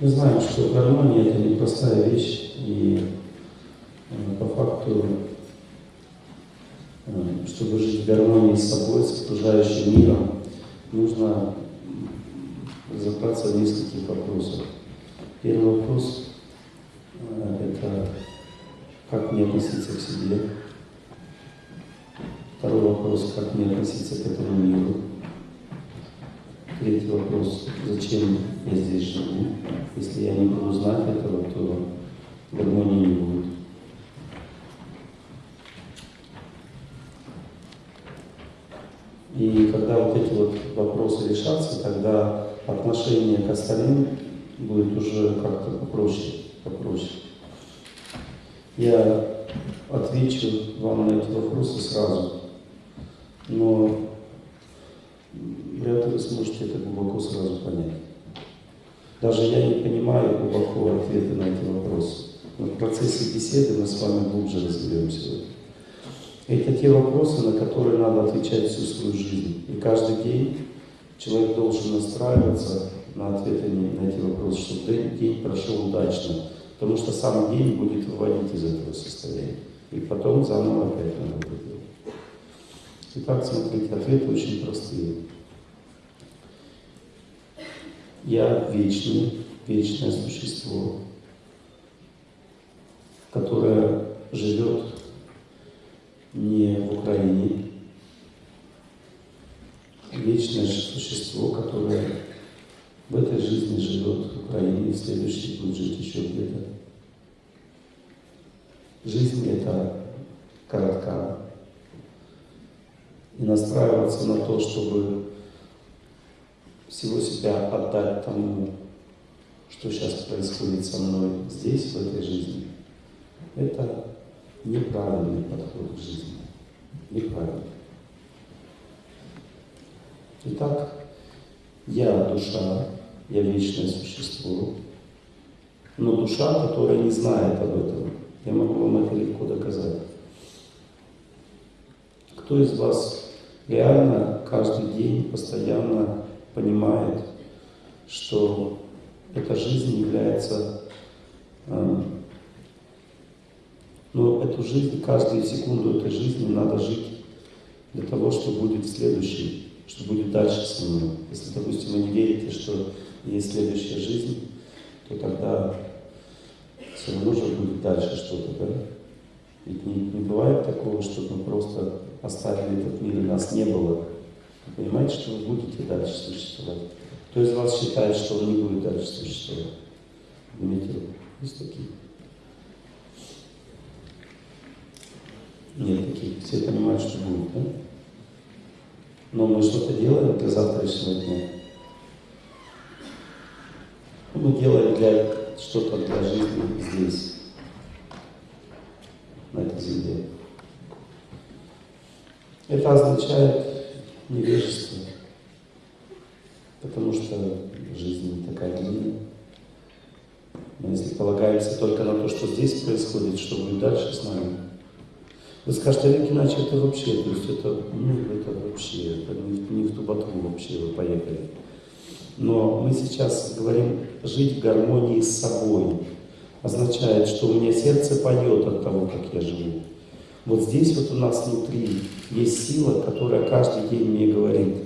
Мы знаем, что гармония это непростая вещь, и э, по факту, э, чтобы жить в гармонии с собой, с окружающим миром, нужно разобраться в нескольких вопросах. Первый вопрос э, это как мне относиться к себе. Второй вопрос, как мне относиться к этому миру. Третий вопрос, зачем я здесь живу. Если я не буду знать этого, то гармонии не будет. И когда вот эти вот вопросы решатся, тогда отношение к остальным будет уже как-то попроще, попроще. Я отвечу вам на эти вопросы сразу, но вряд ли вы сможете это глубоко сразу понять. Даже я не понимаю глубоко ответы на эти вопросы. Но в процессе беседы мы с вами глубже разберемся Это те вопросы, на которые надо отвечать всю свою жизнь. И каждый день человек должен настраиваться на ответы на эти вопросы, чтобы день прошел удачно. Потому что сам день будет выводить из этого состояния. И потом заново опять надо будет. Итак, смотрите, ответы очень простые. Я вечный, вечное существо, которое живет не в Украине, вечное существо, которое в этой жизни живет в Украине, в следующей будет жить еще где-то. Жизнь это коротка. И настраиваться на то, чтобы всего себя отдать тому, что сейчас происходит со мной здесь, в этой жизни, это неправильный подход к жизни. Неправильный. Итак, я душа, я вечное существо, но душа, которая не знает об этом, я могу вам это легко доказать. Кто из вас реально каждый день постоянно понимает, что эта жизнь является, э, но эту жизнь, каждую секунду этой жизни надо жить для того, что будет следующей, что будет дальше со мной. Если, допустим, вы не верите, что есть следующая жизнь, то тогда все равно же будет дальше что-то, да? Ведь не, не бывает такого, что мы просто оставили этот мир и нас не было. Вы понимаете, что вы будете дальше существовать? Кто из вас считает, что он не будет дальше существовать? Имейте Есть такие? Нет таких. Все понимают, что будет, да? Но мы что-то делаем для завтрашнего дня. Мы делаем для что-то для жизни здесь, на этой земле. Это означает невежество, потому что жизнь такая длинная. Мы если полагаемся только на то, что здесь происходит, что будет дальше с нами, вы скажете, Олег иначе это вообще, то есть это, ну, это вообще, это не, не в ту ботву вообще вы поехали. Но мы сейчас говорим жить в гармонии с собой. Означает, что у меня сердце поет от того, как я живу. Вот здесь вот у нас внутри есть сила, которая каждый день мне говорит,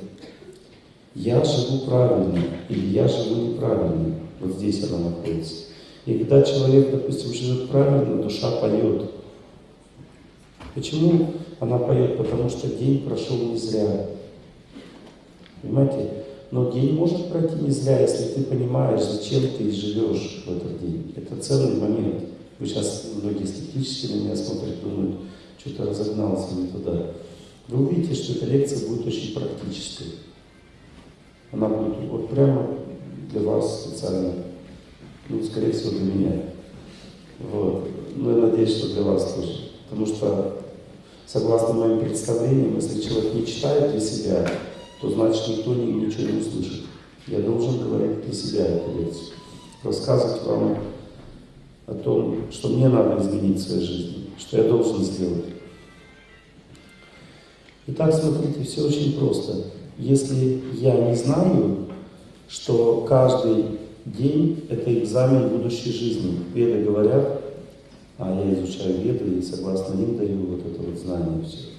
я живу правильно или я живу неправильно. Вот здесь она находится. И когда человек, допустим, живет правильно, душа поет. Почему она поет? Потому что день прошел не зря. Понимаете? Но день может пройти не зря, если ты понимаешь, зачем ты живешь в этот день. Это целый момент. Вы сейчас многие скептически на меня смотрят, думают, что-то разогнался не туда. Вы увидите, что эта лекция будет очень практической. Она будет вот прямо для вас специально, ну, скорее всего, для меня. Вот. Но я надеюсь, что для вас тоже. Потому что, согласно моим представлениям, если человек не читает для себя, то значит никто ничего не услышит. Я должен говорить для себя эту лекцию. Рассказывать вам о том, что мне надо изменить в своей жизни, что я должен сделать. Итак, смотрите, все очень просто. Если я не знаю, что каждый День – это экзамен будущей жизни. Веды говорят, а я изучаю веды и согласно ним даю вот это вот знание все.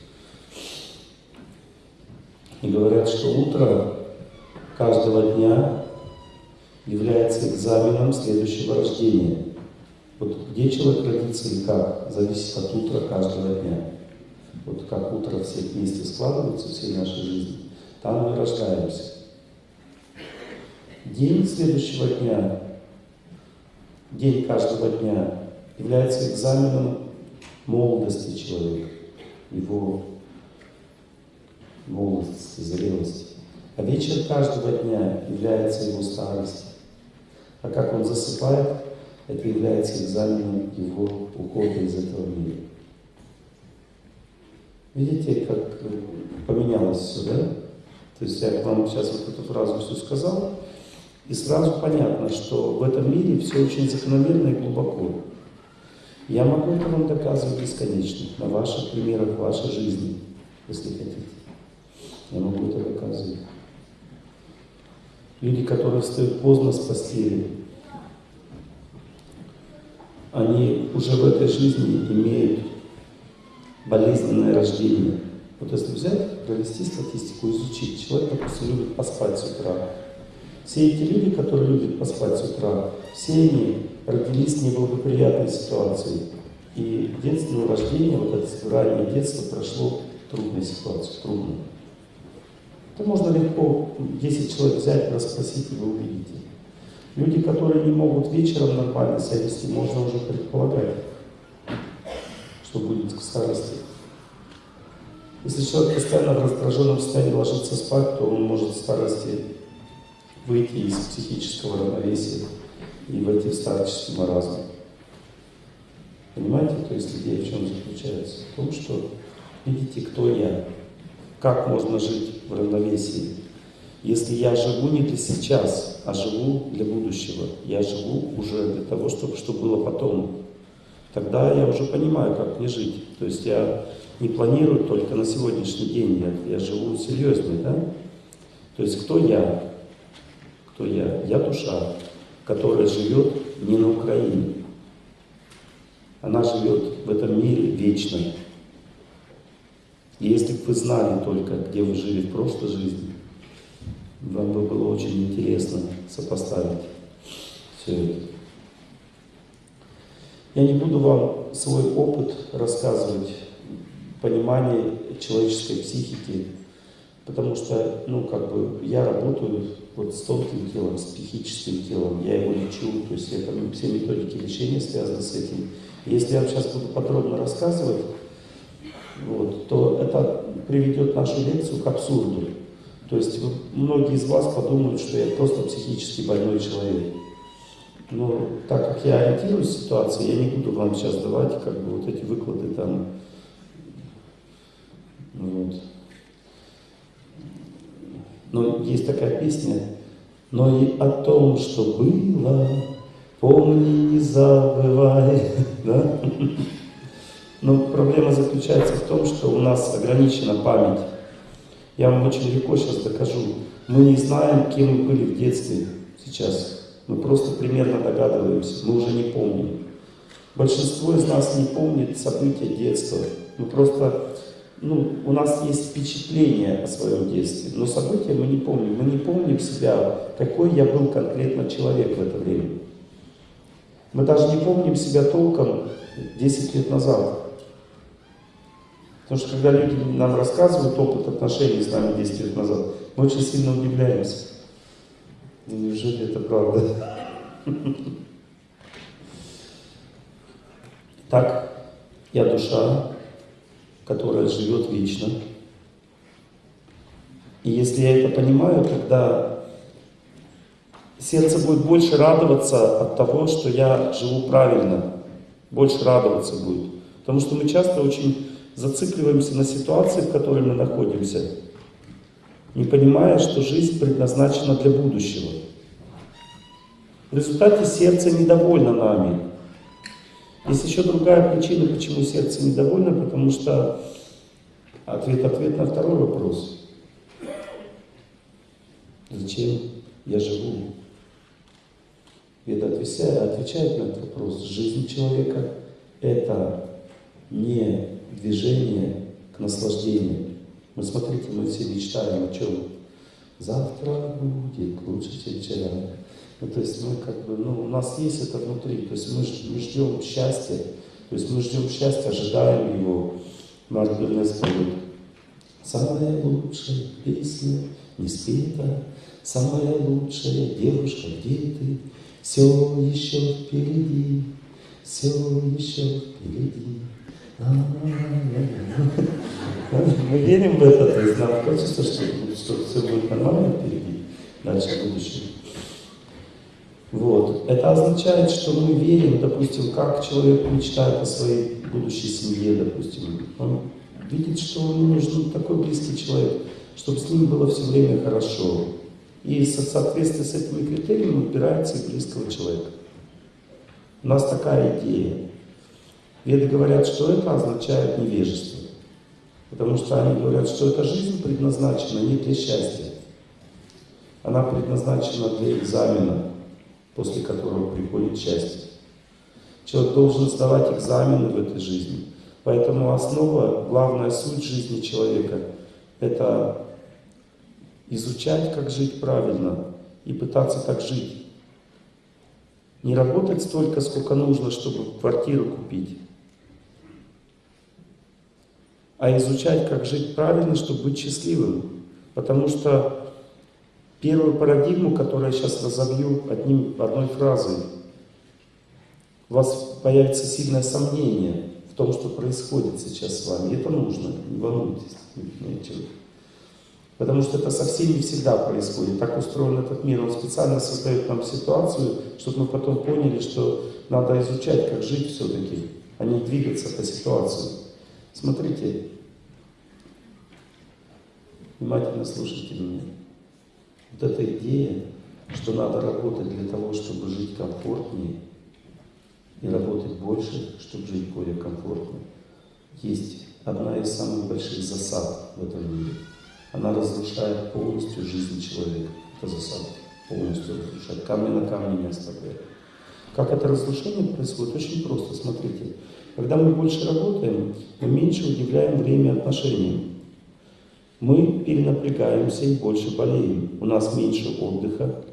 И говорят, что утро каждого дня является экзаменом следующего рождения. Вот где человек родится и как, зависит от утра каждого дня. Вот как утро все вместе складываются, всей нашей жизни, там мы рождаемся. День следующего дня, день каждого дня является экзаменом молодости человека, его молодости, зрелости. А вечер каждого дня является его старостью. А как он засыпает, это является экзаменом его ухода из этого мира. Видите, как поменялось все, да? То есть я вам сейчас вот эту фразу все сказал, и сразу понятно, что в этом мире все очень закономерно и глубоко. Я могу это вам доказывать бесконечно, на ваших примерах, вашей жизни, если хотите. Я могу это доказывать. Люди, которые встают поздно с постели, они уже в этой жизни имеют болезненное рождение. Вот если взять, провести статистику, изучить, человек, допустим, любит поспать с утра, все эти люди, которые любят поспать с утра, все они родились в неблагоприятной ситуации. И детство, рождение, вот это раннее детство прошло трудной ситуации, трудно. Это можно легко 10 человек взять, расспросить, и вы увидите. Люди, которые не могут вечером нормально себя вести, можно уже предполагать, что будет к старости. Если человек постоянно в раздраженном состоянии ложится спать, то он может в старости выйти из психического равновесия и войти в старческий маразм. Понимаете, то есть идея в чем заключается? В том, что видите, кто я, как можно жить в равновесии. Если я живу не для сейчас, а живу для будущего, я живу уже для того, чтобы что было потом, тогда я уже понимаю, как мне жить. То есть я не планирую только на сегодняшний день, я, я живу серьезно, да? То есть кто я? кто я? Я душа, которая живет не на Украине. Она живет в этом мире вечно. Если бы вы знали только, где вы жили в прошлой жизни, вам бы было очень интересно сопоставить все это. Я не буду вам свой опыт рассказывать, понимание человеческой психики, потому что, ну, как бы, я работаю вот с тонким телом, с психическим телом, я его лечу, то есть это все методики лечения связаны с этим. Если я вам сейчас буду подробно рассказывать, вот, то это приведет нашу лекцию к абсурду. То есть вот, многие из вас подумают, что я просто психически больной человек. Но так как я ориентируюсь в ситуации, я не буду вам сейчас давать как бы вот эти выклады там. Вот. Но есть такая песня, но и о том, что было, помни, не забывай. Да? Но проблема заключается в том, что у нас ограничена память. Я вам очень легко сейчас докажу. Мы не знаем, кем мы были в детстве сейчас. Мы просто примерно догадываемся, мы уже не помним. Большинство из нас не помнит события детства. Мы просто ну, у нас есть впечатление о своем детстве, но события мы не помним. Мы не помним себя, какой я был конкретно человек в это время. Мы даже не помним себя толком 10 лет назад. Потому что когда люди нам рассказывают опыт отношений с нами 10 лет назад, мы очень сильно удивляемся. Неужели это правда? Так, я душа, которая живет вечно. И если я это понимаю, тогда сердце будет больше радоваться от того, что я живу правильно, больше радоваться будет. Потому что мы часто очень зацикливаемся на ситуации, в которой мы находимся, не понимая, что жизнь предназначена для будущего. В результате сердце недовольно нами. Есть еще другая причина, почему сердце недовольно, потому что ответ-ответ на второй вопрос. Зачем я живу? Веда отвечает на этот вопрос. Жизнь человека – это не движение к наслаждению. Мы смотрите, мы все мечтаем о чем? Завтра будет лучше, чем вчера. Ну, то есть мы как бы, ну, у нас есть это внутри, то есть мы, мы ждем счастья, то есть мы ждем счастья, ожидаем его. Марк Бернес поет. Самая лучшая песня не спета, самая лучшая девушка, где ты? Все еще впереди, все еще впереди. Мы верим в это, то есть нам хочется, что, что все будет нормально впереди, дальше будущее. Вот. Это означает, что мы верим, допустим, как человек мечтает о своей будущей семье, допустим. Он видит, что ему нужен такой близкий человек, чтобы с ним было все время хорошо. И в соответствии с этими критериями выбирается близкого человека. У нас такая идея. Веды говорят, что это означает невежество. Потому что они говорят, что эта жизнь предназначена не для счастья. Она предназначена для экзамена, после которого приходит счастье. Человек должен сдавать экзамены в этой жизни. Поэтому основа, главная суть жизни человека – это изучать, как жить правильно и пытаться так жить. Не работать столько, сколько нужно, чтобы квартиру купить, а изучать, как жить правильно, чтобы быть счастливым. Потому что первую парадигму, которую я сейчас разобью одним, одной фразой, у вас появится сильное сомнение в том, что происходит сейчас с вами. Это нужно, не волнуйтесь. Потому что это совсем не всегда происходит. Так устроен этот мир. Он специально создает нам ситуацию, чтобы мы потом поняли, что надо изучать, как жить все-таки, а не двигаться по ситуации. Смотрите, внимательно слушайте меня. Вот эта идея, что надо работать для того, чтобы жить комфортнее, и работать больше, чтобы жить более комфортно, есть одна из самых больших засад в этом мире. Она разрушает полностью жизнь человека. Это засада. Полностью разрушает. Камни на камне не оставляет. Как это разрушение происходит? Очень просто. Смотрите. Когда мы больше работаем, мы меньше удивляем время отношений. Мы перенапрягаемся и больше болеем. У нас меньше отдыха,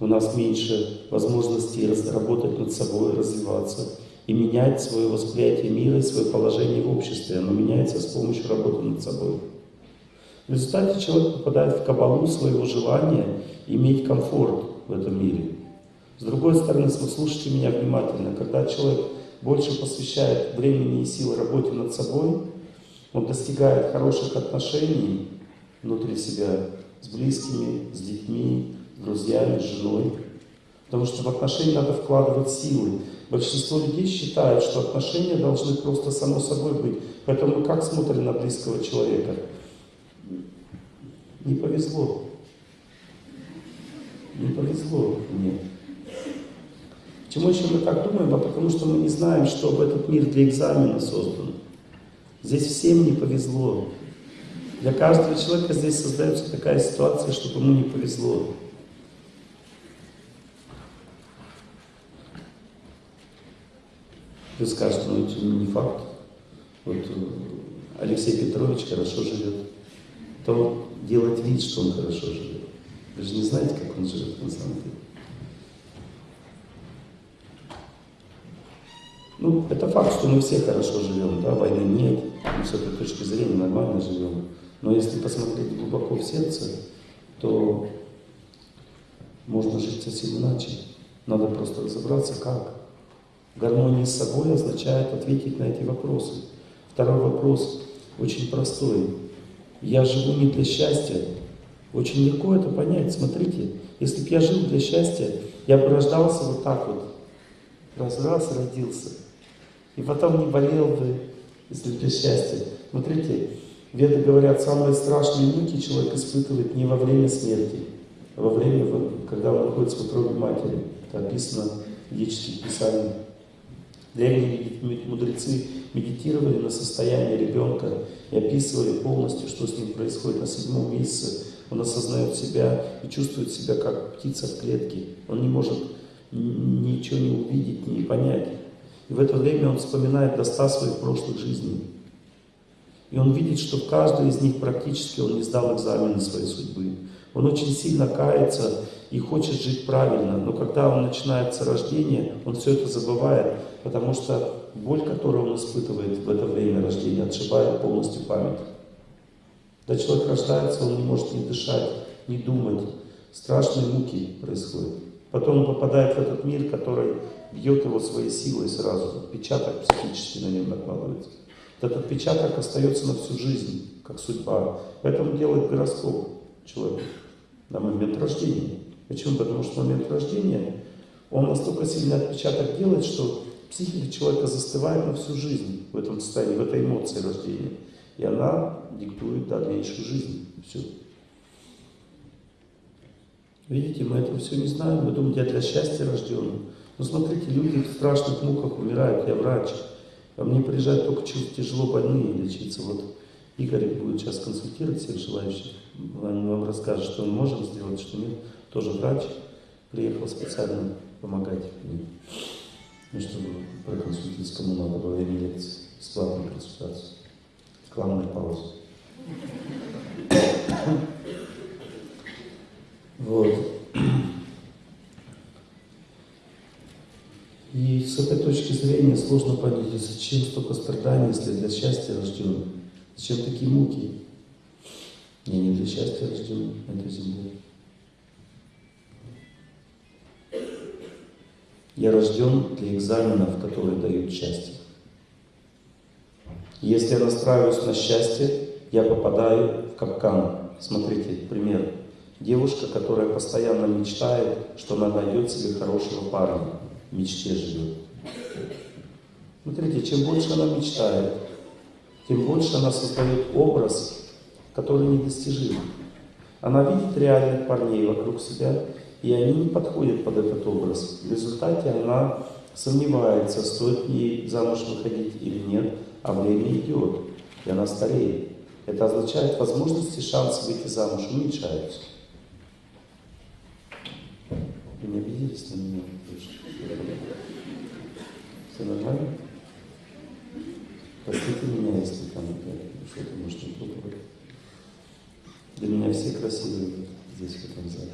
у нас меньше возможностей работать над собой, развиваться и менять свое восприятие мира и свое положение в обществе. Оно меняется с помощью работы над собой. В результате человек попадает в кабалу своего желания иметь комфорт в этом мире. С другой стороны, слушайте меня внимательно, когда человек больше посвящает времени и силы работе над собой, он достигает хороших отношений внутри себя с близкими, с детьми, с друзьями, с женой. Потому что в отношения надо вкладывать силы. Большинство людей считают, что отношения должны просто само собой быть. Поэтому мы как смотрим на близкого человека? Не повезло. Не повезло мне. Почему еще мы так думаем? А потому что мы не знаем, что этот мир для экзамена создан. Здесь всем не повезло. Для каждого человека здесь создается такая ситуация, чтобы ему не повезло. Вы скажете, ну это не факт. Вот э, Алексей Петрович хорошо живет. То делать вид, что он хорошо живет. Вы же не знаете, как он живет на самом деле. Ну, это факт, что мы все хорошо живем, да, войны нет, мы с этой точки зрения нормально живем. Но если посмотреть глубоко в сердце, то можно жить совсем иначе. Надо просто разобраться, как. Гармония с собой означает ответить на эти вопросы. Второй вопрос очень простой. Я живу не для счастья. Очень легко это понять. Смотрите, если бы я жил для счастья, я бы рождался вот так вот. Раз-раз родился. И потом не болел бы, если для счастья. Смотрите, Веды говорят, самые страшные муки человек испытывает не во время смерти, а во время, когда он находится в утробе матери. Это описано в ведических писаниях. Древние мудрецы медитировали на состояние ребенка и описывали полностью, что с ним происходит на седьмом месяце. Он осознает себя и чувствует себя как птица в клетке. Он не может ничего не увидеть, не понять. И в это время он вспоминает до ста своих прошлых жизней. И он видит, что в каждой из них практически он не сдал экзамены своей судьбы. Он очень сильно кается и хочет жить правильно, но когда он начинается рождение, он все это забывает, потому что боль, которую он испытывает в это время рождения, отшибает полностью память. Когда человек рождается, он не может ни дышать, ни думать. Страшные муки происходят. Потом он попадает в этот мир, который бьет его своей силой сразу. Отпечаток психически на нем накладывается. Этот отпечаток остается на всю жизнь, как судьба. Поэтому делает гороскоп человек на момент рождения. Почему? Потому что в момент рождения он настолько сильный отпечаток делает, что психика человека застывает на всю жизнь в этом состоянии, в этой эмоции рождения. И она диктует дальнейшую жизнь. Все. Видите, мы этого все не знаем. Мы думаем, я для счастья рожден. Но смотрите, люди в страшных муках умирают. Я врач. А мне приезжают только тяжело больные лечиться. Вот Игорь будет сейчас консультировать всех желающих. Он вам расскажет, что мы можем сделать, что нет. Тоже врач. Приехал специально помогать мне. Ну, чтобы проконсультировать, надо во время лекции. Бесплатную консультацию. Рекламная пауза. Вот. И с этой точки зрения сложно понять, зачем столько страданий, если для счастья рожден. Зачем такие муки? Я не для счастья рожден на этой земле. Я рожден для экзаменов, которые дают счастье. Если я настраиваюсь на счастье, я попадаю в капкан. Смотрите, пример. Девушка, которая постоянно мечтает, что она найдет себе хорошего парня. Мечте живет. Смотрите, чем больше она мечтает, тем больше она создает образ, который недостижим. Она видит реальных парней вокруг себя, и они не подходят под этот образ. В результате она сомневается, стоит ей замуж выходить или нет, а время идет, и она стареет. Это означает, возможности, шансы выйти замуж уменьшаются. Вы не обиделись на меня? Все нормально? Простите меня, если там что-то может не пробовать. Для меня все красивые здесь, в этом зале.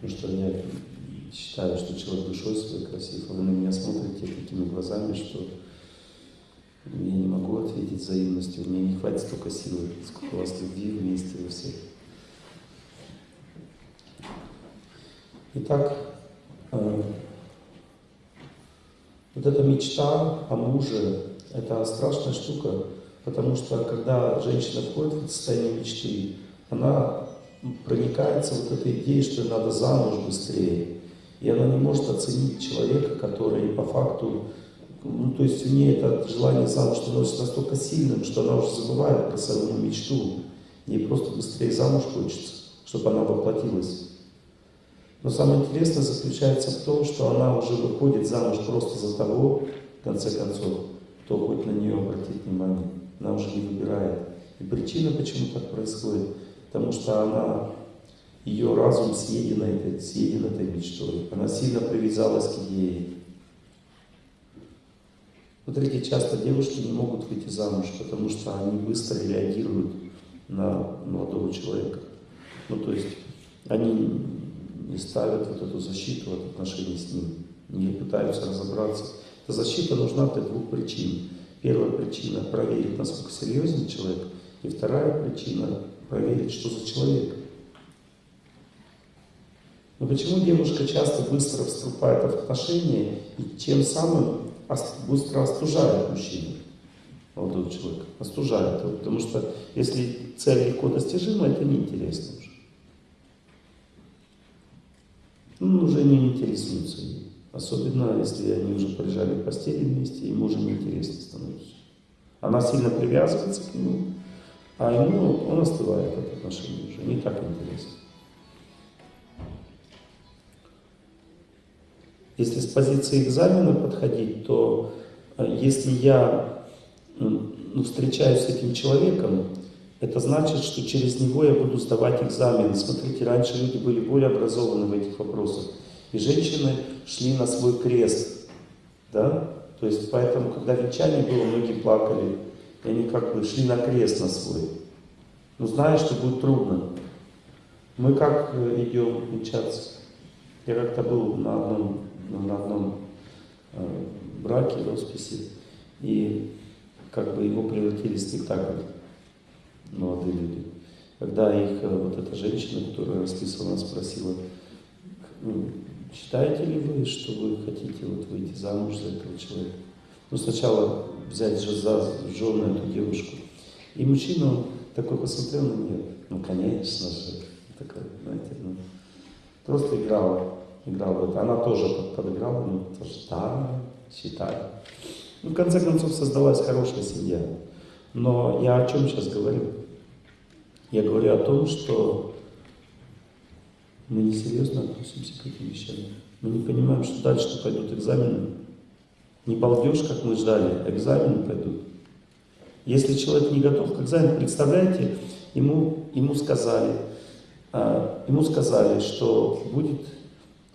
Потому что я считаю, что человек душой своей красив, вы на меня смотрите такими глазами, что я не могу ответить взаимностью, меня не хватит столько силы, сколько у вас любви вместе во всех. Итак, э, вот эта мечта о муже, это страшная штука, потому что когда женщина входит в состояние мечты, она проникается вот этой идеей, что надо замуж быстрее. И она не может оценить человека, который по факту, ну то есть у нее это желание замуж становится настолько сильным, что она уже забывает про свою мечту. Ей просто быстрее замуж хочется, чтобы она воплотилась. Но самое интересное заключается в том, что она уже выходит замуж просто за того, в конце концов, кто хоть на нее обратит внимание. Она уже не выбирает. И причина, почему так происходит, потому что она, ее разум съеден этой, съеден этой мечтой. Она сильно привязалась к идее. Смотрите, часто девушки не могут выйти замуж, потому что они быстро реагируют на молодого человека. Ну, то есть, они не ставят вот эту защиту от отношений с ним, не пытаются разобраться. Эта защита нужна для двух причин. Первая причина – проверить, насколько серьезен человек. И вторая причина – проверить, что за человек. Но почему девушка часто быстро вступает в отношения и тем самым быстро остужает мужчину, молодого человека? Остужает. Потому что если цель легко достижима, это неинтересно уже. Ну, уже не интересуются ей. Особенно, если они уже полежали в постели вместе, ему уже неинтересно становится. Она сильно привязывается к нему, а ему он остывает от отношений уже, не так интересно. Если с позиции экзамена подходить, то э, если я ну, встречаюсь с этим человеком, это значит, что через него я буду сдавать экзамены. Смотрите, раньше люди были более образованы в этих вопросах. И женщины шли на свой крест. Да? То есть, поэтому, когда венчание было, многие плакали. И они как бы шли на крест на свой. Но зная, что будет трудно. Мы как э, идем венчаться? Я как-то был на одном, на одном э, браке, росписи, и как бы его превратили в спектакль молодые люди. Когда их э, вот эта женщина, которая расписывала, спросила, ну, считаете ли вы, что вы хотите вот выйти замуж за этого человека? Ну, сначала взять же за жену эту девушку. И мужчина такой посмотрел на нее, ну, конечно же, такой, знаете, ну, просто играла, играла это. Она тоже подыграла, ну, тоже, да, считаю. Ну, в конце концов, создалась хорошая семья. Но я о чем сейчас говорю? Я говорю о том, что мы несерьезно относимся к этим вещам. Мы не понимаем, что дальше пойдут экзамены. Не балдеж, как мы ждали, экзамены пойдут. Если человек не готов к экзамену, представляете, ему, ему, сказали, а, ему сказали, что будет,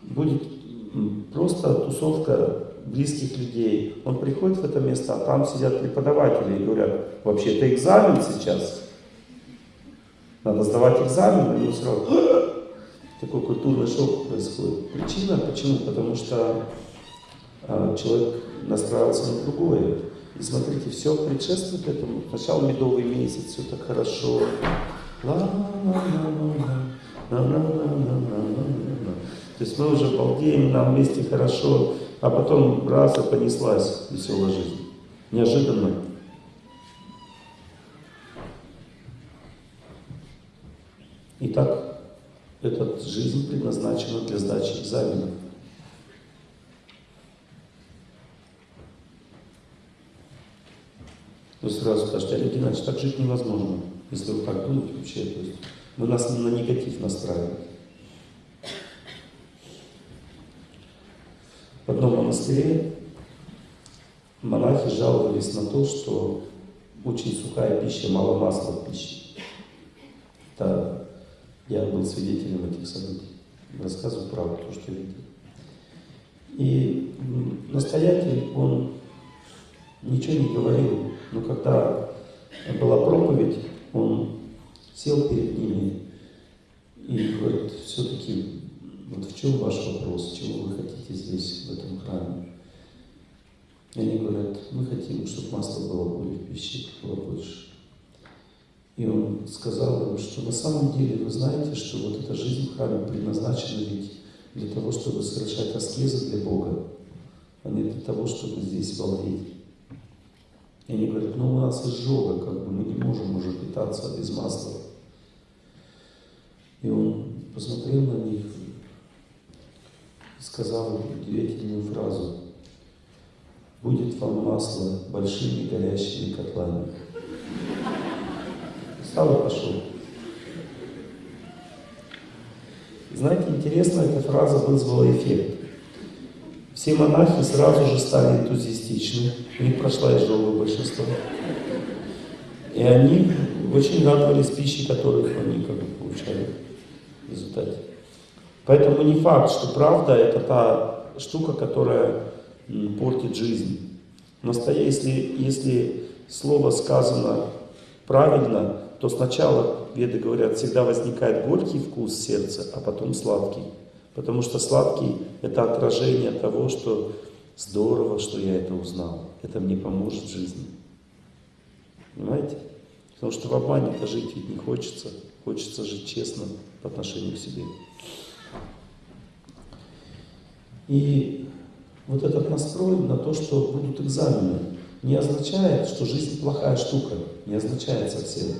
будет просто тусовка близких людей. Он приходит в это место, а там сидят преподаватели и говорят, вообще это экзамен сейчас. Надо сдавать экзамен, и ему сразу такой культурный шок происходит. Причина почему? Потому что э, человек настраивается на другое. И смотрите, все предшествует этому. Сначала медовый месяц, все так хорошо. То есть мы уже балдеем, нам вместе хорошо, а потом раз и понеслась веселая жизнь. Неожиданно. Итак, эта жизнь предназначена для сдачи экзаменов. Вы сразу скажете, Олег Геннадьевич, так жить невозможно, если вы так думаете вообще. То есть вы нас на негатив настраиваете. В одном монастыре монахи жаловались на то, что очень сухая пища, мало масла в пище. Это я был свидетелем этих событий. Рассказываю правду, то, что видел. И настоятель, он ничего не говорил, но когда была проповедь, он сел перед ними и говорит, все-таки, в чем ваш вопрос, чего вы хотите здесь, в этом храме? И они говорят, мы хотим, чтобы масла было более в пище, было больше. И он сказал им, что на самом деле вы знаете, что вот эта жизнь в храме предназначена ведь для того, чтобы совершать аскезы для Бога, а не для того, чтобы здесь балдеть. И они говорят, ну у нас изжога, как бы мы не можем уже питаться без масла. И он посмотрел на них сказал удивительную фразу. Будет вам масло большими горящими котлами. Встал и пошел. Знаете, интересно, эта фраза вызвала эффект. Все монахи сразу же стали энтузиастичны, у них прошла изжога большинство. И они очень радовались пище, которую они как бы получали в результате. Поэтому не факт, что правда это та штука, которая портит жизнь. Но если, если слово сказано правильно, то сначала, веды говорят, всегда возникает горький вкус сердца, а потом сладкий. Потому что сладкий – это отражение того, что здорово, что я это узнал. Это мне поможет в жизни. Понимаете? Потому что в обмане-то жить ведь не хочется. Хочется жить честно по отношению к себе. И вот этот настрой на то, что будут экзамены, не означает, что жизнь плохая штука. Не означает совсем.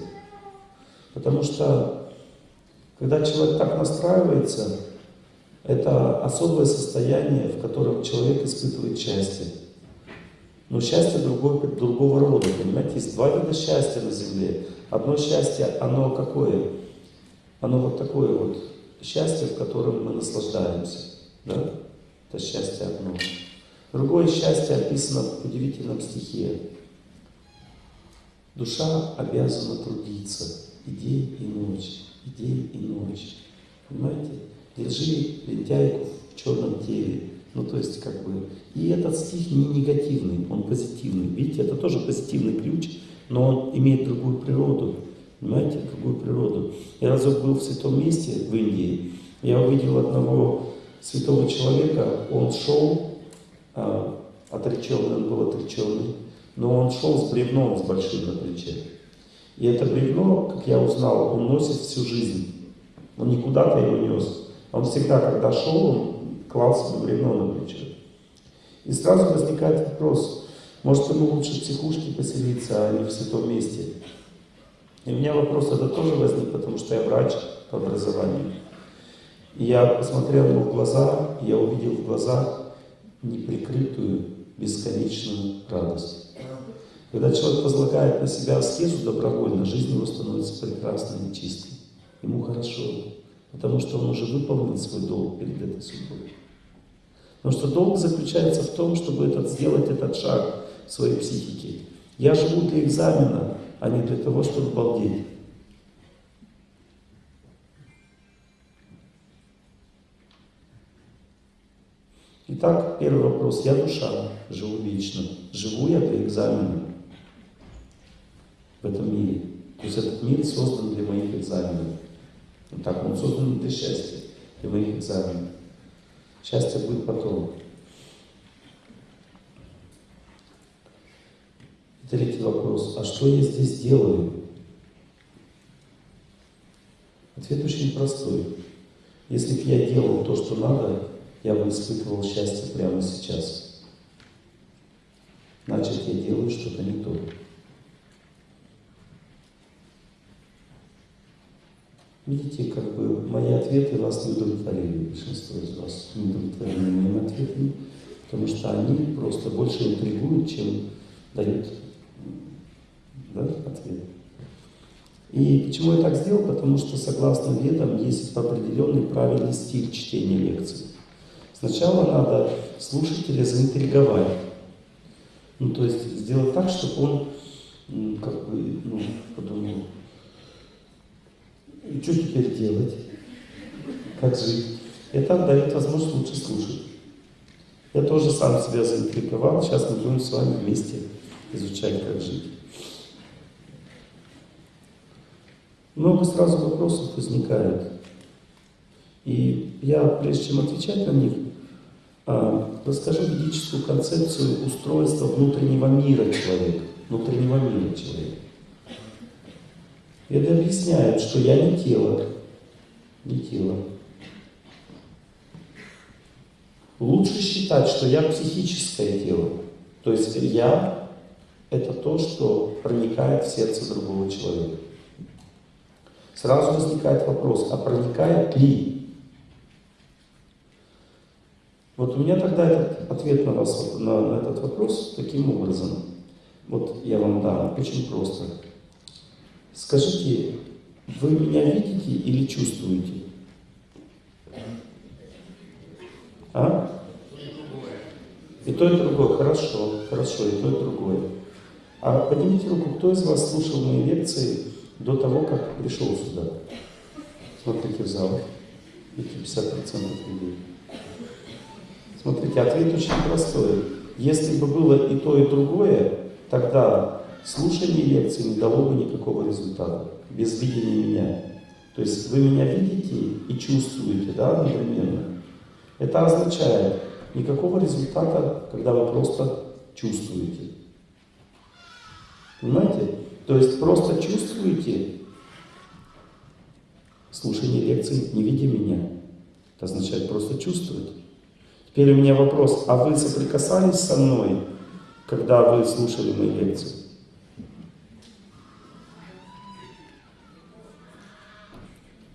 Потому что, когда человек так настраивается, это особое состояние, в котором человек испытывает счастье. Но счастье другого, другого рода, понимаете? Есть два вида счастья на земле. Одно счастье, оно какое? Оно вот такое вот счастье, в котором мы наслаждаемся. Да? Это счастье одно. Другое счастье описано в удивительном стихе. Душа обязана трудиться и день, и ночь, и день, и ночь. Понимаете? Держи лентяйку в черном теле. Ну, то есть, как бы... И этот стих не негативный, он позитивный. Видите, это тоже позитивный ключ, но он имеет другую природу. Понимаете, другую природу. Я разок был в святом месте в Индии, я увидел одного святого человека, он шел, а, отреченный, он был отреченный, но он шел с бревном с большим на плече. И это бревно, как я узнал, он носит всю жизнь. Он не куда-то его нес. Он всегда, когда шел, он клал себе бревно на плечо. И сразу возникает вопрос, может ему лучше в психушке поселиться, а не в святом месте? И у меня вопрос это тоже возник, потому что я врач по образованию. Я посмотрел ему в глаза, и я увидел в глазах неприкрытую, бесконечную радость. Когда человек возлагает на себя аскезу добровольно, жизнь его становится прекрасной и чистой. Ему хорошо, потому что он уже выполнил свой долг перед этой судьбой. Потому что долг заключается в том, чтобы этот, сделать этот шаг в своей психике. Я живу для экзамена, а не для того, чтобы балдеть. Итак, первый вопрос. Я душа, живу вечно. Живу я для экзамена в этом мире. То есть этот мир создан для моих экзаменов. Вот так, он создан для счастья, для моих экзаменов. Счастье будет потом. Третий вопрос. А что я здесь делаю? Ответ очень простой. Если бы я делал то, что надо, я бы испытывал счастье прямо сейчас. Значит, я делаю что-то не то. Видите, как бы мои ответы вас не удовлетворили, большинство из вас не удовлетворены моими ответами, потому что они просто больше интригуют, чем дают да, ответ. И почему я так сделал? Потому что, согласно ведам, есть определенный правильный стиль чтения лекций. Сначала надо слушателя заинтриговать. Ну, то есть сделать так, чтобы он как бы, ну, подумал, и что теперь делать? Как жить? Это дает возможность лучше слушать. Я тоже сам себя заинтриговал, сейчас мы будем с вами вместе изучать, как жить. Много сразу вопросов возникает. И я, прежде чем отвечать на них, а, расскажу ведическую концепцию устройства внутреннего мира человека. Внутреннего мира человека. Это объясняет, что я не тело, не тело. Лучше считать, что я психическое тело. То есть я – это то, что проникает в сердце другого человека. Сразу возникает вопрос, а проникает ли? Вот у меня тогда этот ответ на, вас, на, на этот вопрос таким образом. Вот я вам дам, очень просто. Скажите, вы меня видите или чувствуете? А? И то, и другое. Хорошо, хорошо, и то, и другое. А поднимите руку, кто из вас слушал мои лекции до того, как пришел сюда? Смотрите в зал. Видите, 50% людей. Смотрите, ответ очень простой. Если бы было и то, и другое, тогда слушание лекции не дало бы никакого результата, без видения меня. То есть вы меня видите и чувствуете, да, одновременно. Это означает никакого результата, когда вы просто чувствуете. Понимаете? То есть просто чувствуете слушание лекции, не видя меня. Это означает просто чувствовать. Теперь у меня вопрос, а вы соприкасались со мной, когда вы слушали мои лекции?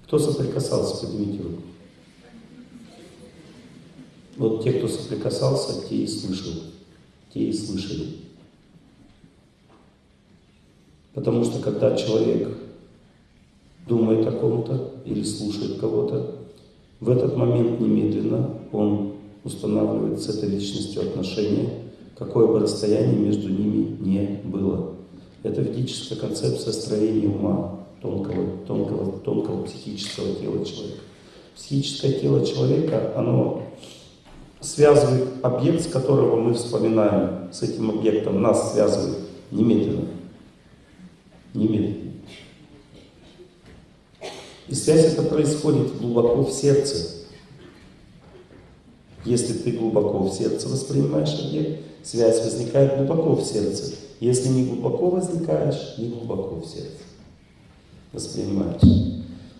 Кто соприкасался, поднимите руку. Вот те, кто соприкасался, те и слышал, те и слышали. Потому что когда человек думает о ком-то или слушает кого-то, в этот момент немедленно он устанавливает с этой личностью отношения, какое бы расстояние между ними не было. Это ведическая концепция строения ума, тонкого, тонкого, тонкого психического тела человека. Психическое тело человека, оно связывает объект, с которого мы вспоминаем, с этим объектом нас связывает немедленно. Немедленно. И связь эта происходит глубоко в сердце. Если ты глубоко в сердце воспринимаешь объект, связь возникает глубоко в сердце. Если не глубоко возникаешь, не глубоко в сердце воспринимаешь.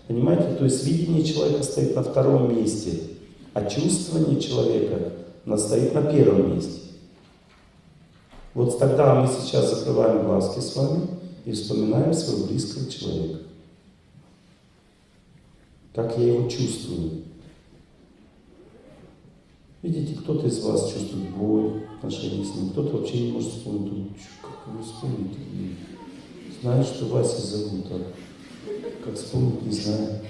Понимаете? То есть видение человека стоит на втором месте, а чувствование человека стоит на первом месте. Вот тогда мы сейчас закрываем глазки с вами и вспоминаем своего близкого человека. Как я его чувствую. Видите, кто-то из вас чувствует боль в отношении с ним, кто-то вообще не может вспомнить. Ну, как его вспомнить? Знаю, что Вася зовут, а как вспомнить, не знаю.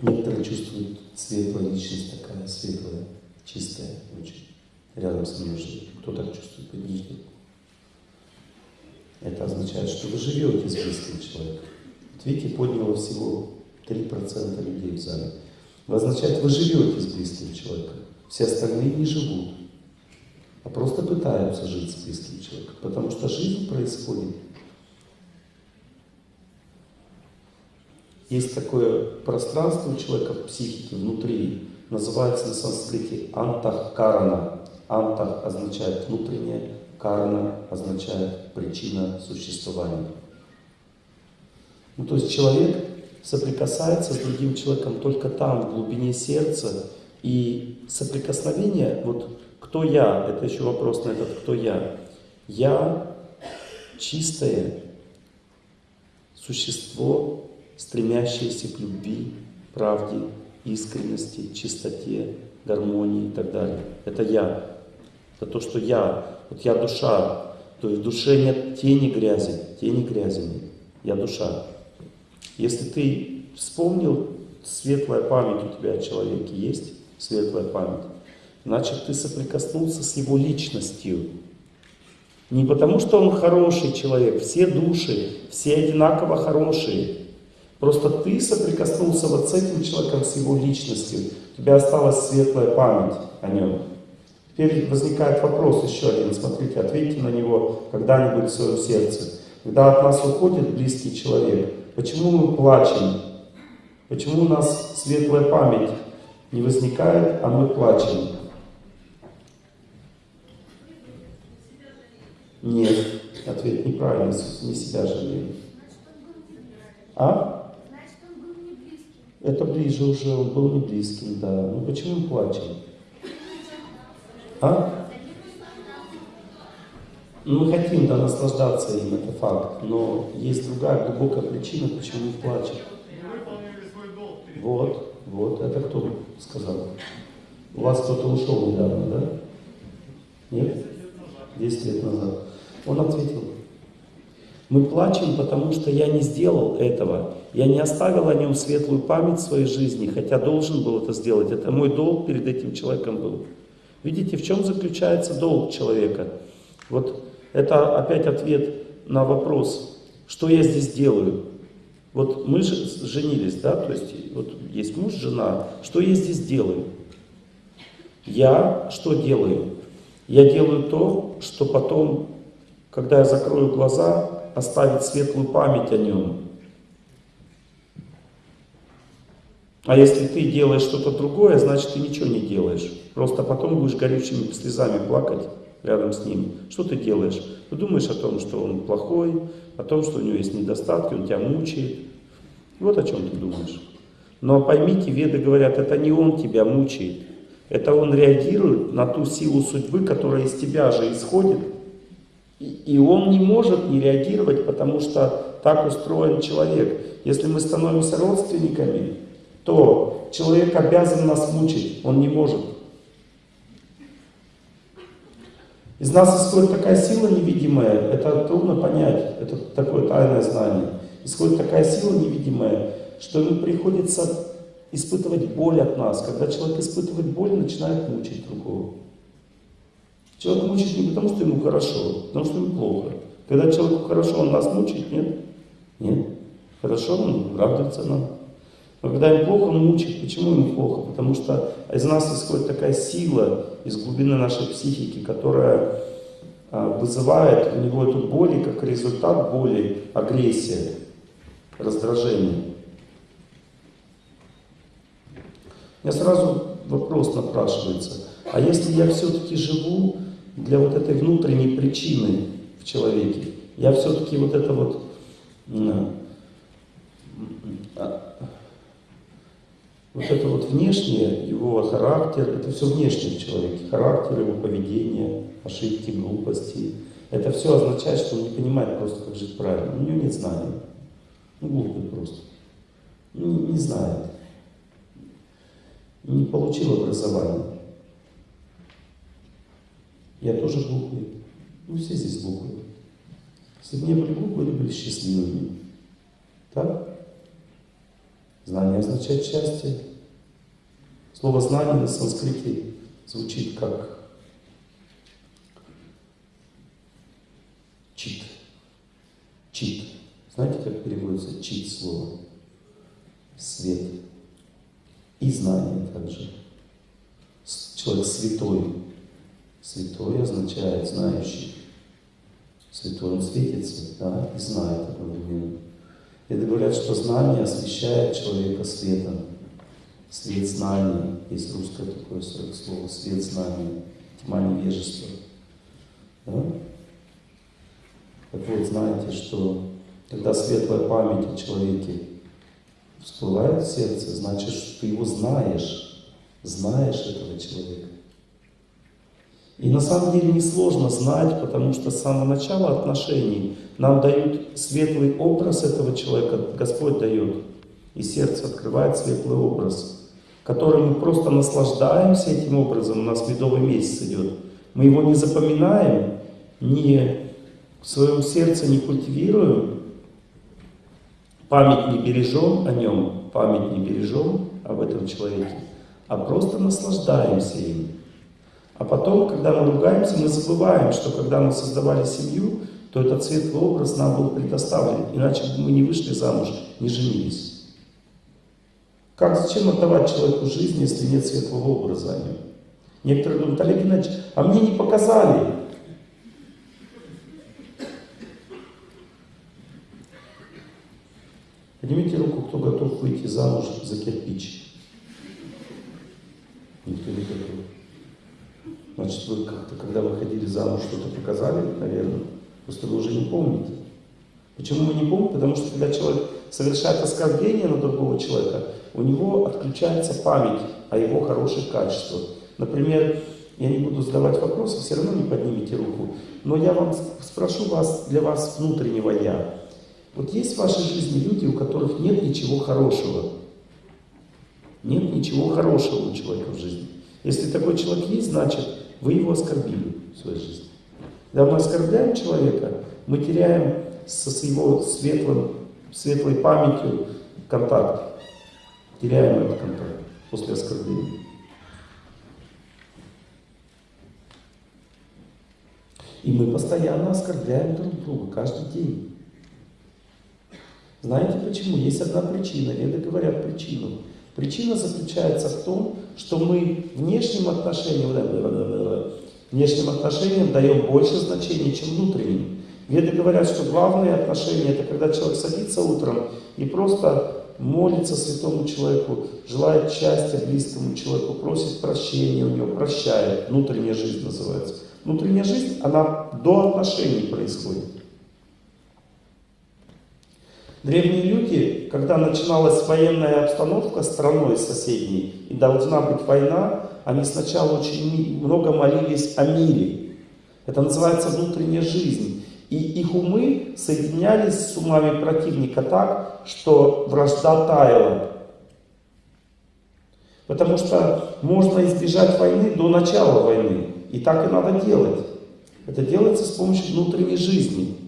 Некоторые чувствуют светлая личность такая, светлая, чистая очень. Рядом со мной живет. Кто так чувствует, поднимите. Это означает, что вы живете с близким человеком. Вот видите, подняло всего 3% людей в зале. Это означает, вы живете с близким человеком. Все остальные не живут, а просто пытаются жить с близким человеком. Потому что жизнь происходит Есть такое пространство у человека в психике внутри, называется на санскрите антах-карана. Антах означает внутреннее, карана означает причина существования. Ну, то есть человек соприкасается с другим человеком только там, в глубине сердца, и соприкосновение, вот кто я, это еще вопрос на этот кто я. Я чистое существо, стремящиеся к любви, правде, искренности, чистоте, гармонии и так далее. Это я. Это то, что я. Вот я душа. То есть в душе нет тени грязи. Тени грязи нет. Я душа. Если ты вспомнил, светлая память у тебя о человеке есть, светлая память, значит ты соприкоснулся с его личностью. Не потому, что он хороший человек, все души, все одинаково хорошие. Просто ты соприкоснулся вот с этим человеком, с его личностью. У тебя осталась светлая память о нем. Теперь возникает вопрос еще один. Смотрите, ответьте на него когда-нибудь в своем сердце. Когда от нас уходит близкий человек, почему мы плачем? Почему у нас светлая память не возникает, а мы плачем? Нет, ответ неправильный, не себя жалеем. А? Это ближе уже, он был не близким, да. Ну почему мы плачем? А? Ну, мы хотим да, наслаждаться им, это факт. Но есть другая глубокая причина, почему мы плачем. Вот, вот, это кто сказал? У вас кто-то ушел недавно, да? Нет? Десять лет назад. Он ответил, мы плачем, потому что я не сделал этого. Я не оставил о нем светлую память в своей жизни, хотя должен был это сделать. Это мой долг перед этим человеком был. Видите, в чем заключается долг человека? Вот это опять ответ на вопрос, что я здесь делаю. Вот мы же женились, да, то есть вот есть муж, жена, что я здесь делаю? Я что делаю? Я делаю то, что потом, когда я закрою глаза, оставить светлую память о нем. А если ты делаешь что-то другое, значит ты ничего не делаешь. Просто потом будешь горючими слезами плакать рядом с ним. Что ты делаешь? Ты думаешь о том, что он плохой, о том, что у него есть недостатки, он тебя мучает. Вот о чем ты думаешь. Но поймите, веды говорят, это не он тебя мучает. Это он реагирует на ту силу судьбы, которая из тебя же исходит, и он не может не реагировать, потому что так устроен человек. Если мы становимся родственниками, то человек обязан нас мучить, он не может. Из нас исходит такая сила невидимая, это трудно понять, это такое тайное знание. Исходит такая сила невидимая, что ему приходится испытывать боль от нас. Когда человек испытывает боль, начинает мучить другого. Человек мучает не потому, что ему хорошо, потому что ему плохо. Когда человеку хорошо, он нас мучает, нет? Нет. Хорошо, он радуется нам. Но когда ему плохо, он мучает. Почему ему плохо? Потому что из нас исходит такая сила из глубины нашей психики, которая а, вызывает у него эту боль, и как результат боли агрессия, раздражение. У сразу вопрос напрашивается. А если я все-таки живу для вот этой внутренней причины в человеке, я все-таки вот это вот а, вот это вот внешнее, его характер, это все внешнее в человеке, характер его поведения, ошибки, глупости. Это все означает, что он не понимает просто, как жить правильно. У него нет знаний. Ну, глупый просто. Ну, не знает. Не получил образование. Я тоже глупый. Ну, все здесь глупые. Если бы не были глупые, они были счастливыми. Так? Знание означает счастье. Слово знание на санскрите звучит как чит. Чит. Знаете, как переводится чит слово? Свет. И знание также. Человек святой. Святой означает знающий. Святой он светится, да, и знает одновременно. Это говорят, что знание освещает человека светом. Свет знания. Есть русское такое слово. Свет знания. Тьма невежества. Да? Так вот, знаете, что когда светлая память о человеке всплывает в сердце, значит, что ты его знаешь. Знаешь этого человека. И на самом деле несложно знать, потому что с самого начала отношений нам дают светлый образ этого человека, Господь дает. И сердце открывает светлый образ, который мы просто наслаждаемся этим образом, у нас медовый месяц идет. Мы его не запоминаем, не в своем сердце не культивируем, память не бережем о нем, память не бережем об этом человеке, а просто наслаждаемся им. А потом, когда мы ругаемся, мы забываем, что когда мы создавали семью, то этот светлый образ нам был предоставлен. Иначе бы мы не вышли замуж, не женились. Как, зачем отдавать человеку жизнь, если нет светлого образа? Некоторые думают, Олег Геннадьевич, а мне не показали. Поднимите руку, кто готов выйти замуж за кирпич. Никто не готов. Значит, вы как-то, когда выходили замуж, что-то показали, наверное. Просто вы уже не помните. Почему мы не помним? Потому что когда человек совершает оскорбление на другого человека, у него отключается память о его хороших качествах. Например, я не буду задавать вопросы, все равно не поднимите руку, но я вам спрошу вас, для вас внутреннего «я». Вот есть в вашей жизни люди, у которых нет ничего хорошего. Нет ничего хорошего у человека в жизни. Если такой человек есть, значит, вы его оскорбили в своей жизни. Когда мы оскорбляем человека, мы теряем со его светлым, светлой памятью контакт. Теряем этот контакт после оскорбления. И мы постоянно оскорбляем друг друга, каждый день. Знаете почему? Есть одна причина, веды говорят причину. Причина заключается в том, что мы внешним отношениям, внешним отношениям даем больше значения, чем внутренним. Веды говорят, что главные отношения это когда человек садится утром и просто молится святому человеку, желает счастья близкому человеку, просит прощения у него, прощает. Внутренняя жизнь называется. Внутренняя жизнь, она до отношений происходит. Древние люди, когда начиналась военная обстановка страной соседней, и должна быть война, они сначала очень много молились о мире. Это называется внутренняя жизнь. И их умы соединялись с умами противника так, что вражда таяла. Потому что можно избежать войны до начала войны. И так и надо делать. Это делается с помощью внутренней жизни.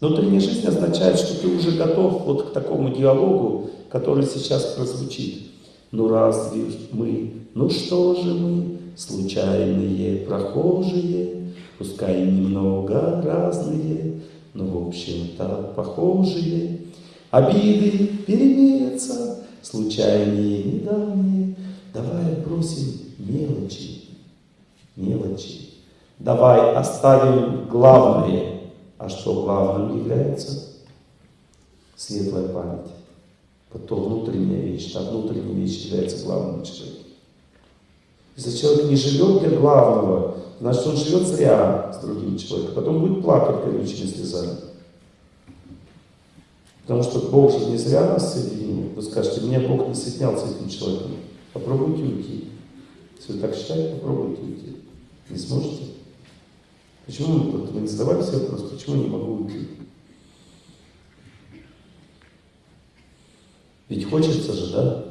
Внутренняя жизнь означает, что ты уже готов вот к такому диалогу, который сейчас прозвучит. Ну разве мы, ну что же мы, случайные прохожие, пускай немного разные, но в общем-то похожие. Обиды переменятся, случайные, недавние. Давай бросим мелочи, мелочи. Давай оставим главное. А что главным является? Светлая память. Потом внутренняя вещь. Та внутренняя вещь является главным человеком. Если человек не живет для главного, значит он живет зря с другим человеком. Потом будет плакать колючими слезами. Потому что Бог же не зря нас соединил. Вы скажете, меня Бог не соединял с этим человеком. Попробуйте уйти. Если вы так считаете, попробуйте уйти. Не сможете? Почему вы не задавали себе вопрос, почему я не могу уйти? Ведь хочется же, да?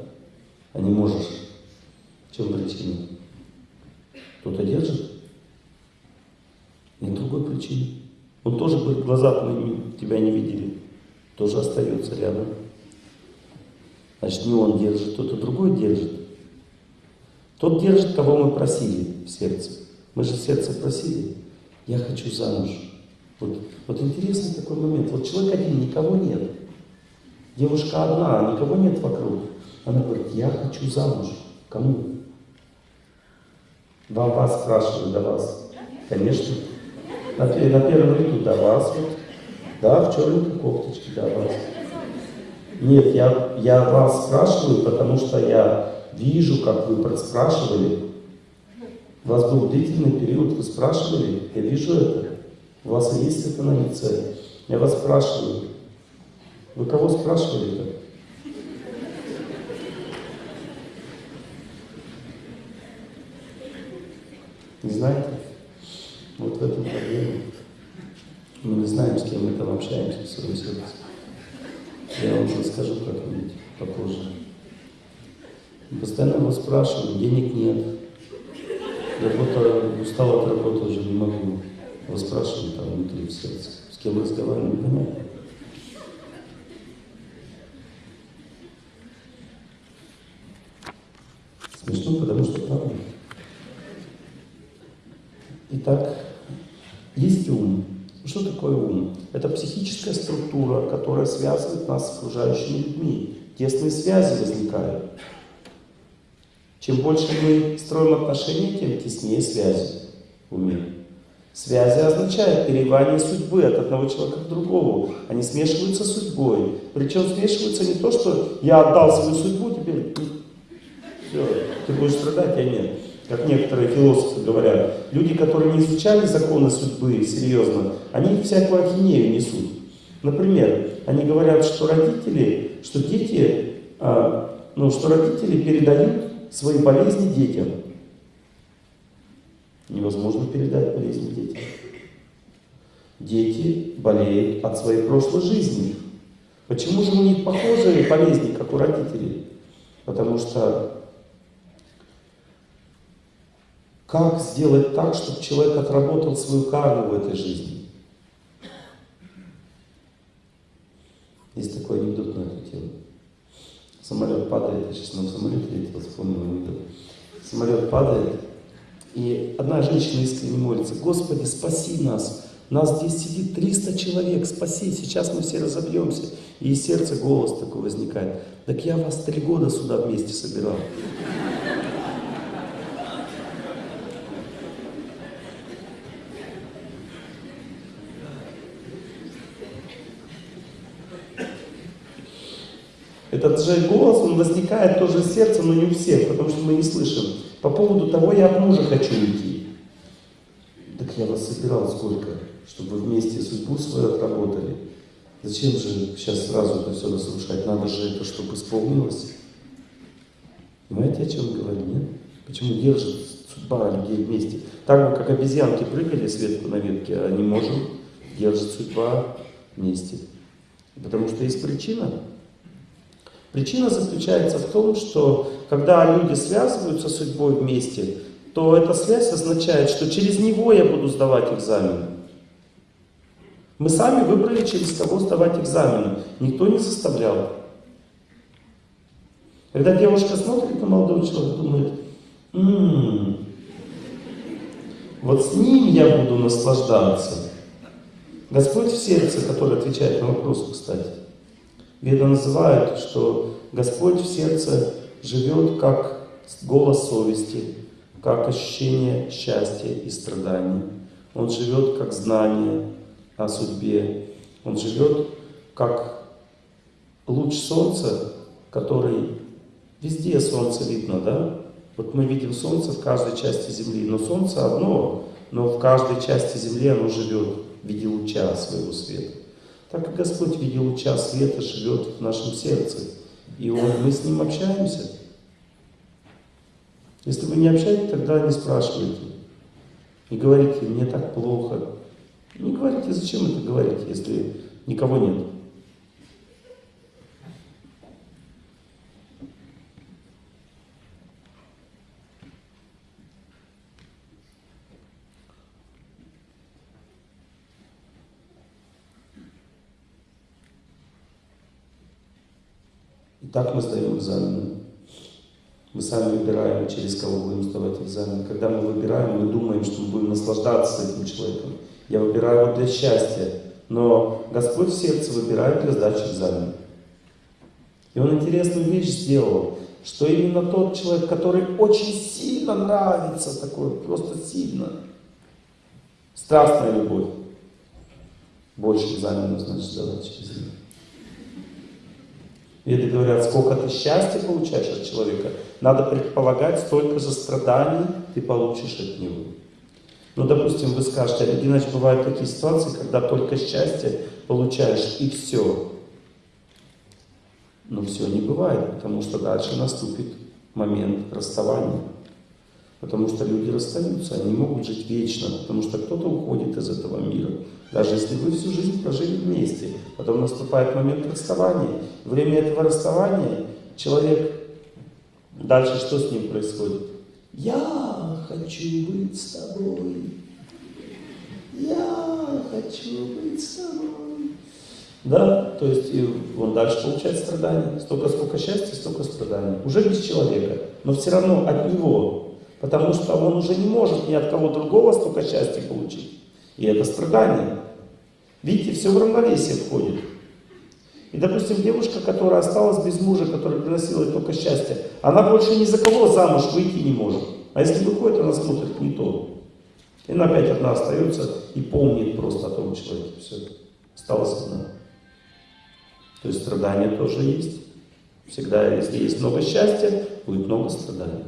А не можешь. В чем причина? Кто-то держит? Нет другой причины. Он тоже говорит, глаза тебя не видели. Тоже остается рядом. Значит, не он держит, кто-то другой держит. Тот держит, кого мы просили в сердце. Мы же сердце просили. Я хочу замуж. Вот, вот интересный такой момент. Вот человек один, никого нет. Девушка одна, никого нет вокруг. Она говорит, я хочу замуж. Кому? Во вас спрашивают, до вас. Конечно. На, на первом ряду до вас. Вот. Да, в черненькой кофточке до вас. Нет, я, я вас спрашиваю, потому что я вижу, как вы спрашивали. У вас был длительный период, вы спрашивали, я вижу это. У вас есть это на лице. Я вас спрашиваю. Вы кого спрашивали-то? Не знаете? Вот в этом проблема. Мы не знаем, с кем мы там общаемся в своем сердце. Я вам расскажу как-нибудь попозже. Постоянно его спрашиваю, денег нет. Работа, устал от работы, уже не могу. Спрашиваю там внутри в сердце. С кем разговариваю, непонятно. Смешно, потому что правда. Итак, есть ум. Что такое ум? Это психическая структура, которая связывает нас с окружающими людьми. Тесные связи возникают. Чем больше мы строим отношения, тем теснее связи в уме. Связи означают переливание судьбы от одного человека к другому. Они смешиваются с судьбой. Причем смешиваются не то, что я отдал свою судьбу, теперь все, ты будешь страдать, а нет. Как некоторые философы говорят, люди, которые не изучали законы судьбы серьезно, они всякую ахинею несут. Например, они говорят, что родители, что дети, а, ну, что родители передают свои болезни детям. Невозможно передать болезни детям. Дети болеют от своей прошлой жизни. Почему же у них похожие болезни, как у родителей? Потому что как сделать так, чтобы человек отработал свою карму в этой жизни? Есть такой анекдот на эту тему. Самолет падает, я сейчас на самолете летел, вспомнил анекдот. Самолет падает, и одна женщина искренне молится, Господи, спаси нас, нас здесь сидит 300 человек, спаси, сейчас мы все разобьемся. И из сердца голос такой возникает, так я вас три года сюда вместе собирал. Этот же голос, он возникает тоже в сердце, но не у всех, потому что мы не слышим. По поводу того, я от мужа хочу уйти. Так я вас собирал сколько, чтобы вместе судьбу свою отработали. Зачем же сейчас сразу это все разрушать? Надо же это, чтобы исполнилось. Понимаете, о чем говорю, нет? Почему держит судьба людей вместе? Так как обезьянки прыгали с ветки на ветке, а не можем, держит судьба вместе. Потому что есть причина. Причина заключается в том, что когда люди связываются с судьбой вместе, то эта связь означает, что через него я буду сдавать экзамены. Мы сами выбрали, через кого сдавать экзамены. Никто не заставлял. Когда девушка смотрит на молодого человека, думает, м-м, вот с ним я буду наслаждаться. Господь в сердце, который отвечает на вопрос, кстати. Веда называют, что Господь в сердце живет как голос совести, как ощущение счастья и страданий. Он живет как знание о судьбе. Он живет как луч солнца, который везде солнце видно, да? Вот мы видим солнце в каждой части Земли, но солнце одно, но в каждой части Земли оно живет в виде луча своего света. Так и Господь в виде луча света живет в нашем сердце. И он, мы с Ним общаемся. Если вы не общаетесь, тогда не спрашивайте. Не говорите, мне так плохо. Не говорите, зачем это говорить, если никого нет. Так мы сдаем экзамены. Мы сами выбираем, через кого будем сдавать экзамен. Когда мы выбираем, мы думаем, что мы будем наслаждаться этим человеком. Я выбираю его для счастья, но Господь в сердце выбирает для сдачи экзамена. И Он интересную вещь сделал, что именно тот человек, который очень сильно нравится, такой просто сильно, страстная любовь, больше экзаменов, значит, сдавать через них. Веды говорят, сколько ты счастья получаешь от человека, надо предполагать, столько же страданий ты получишь от него. Ну, допустим, вы скажете, Олег бывают такие ситуации, когда только счастье получаешь и все. Но все не бывает, потому что дальше наступит момент расставания. Потому что люди расстаются, они могут жить вечно, потому что кто-то уходит из этого мира. Даже если вы всю жизнь прожили вместе, потом наступает момент расставания. Время этого расставания человек, дальше что с ним происходит? Я хочу быть с тобой. Я хочу быть с тобой. Да, то есть и он дальше получает страдания. Столько, сколько счастья, столько страданий. Уже без человека, но все равно от него Потому что он уже не может ни от кого другого столько счастья получить. И это страдание. Видите, все в равновесие входит. И, допустим, девушка, которая осталась без мужа, которая приносила ей только счастье, она больше ни за кого замуж выйти не может. А если выходит, она смотрит не то. И она опять одна остается и помнит просто о том человеке. Все, осталась одна. То есть страдания тоже есть. Всегда, если есть много счастья, будет много страданий.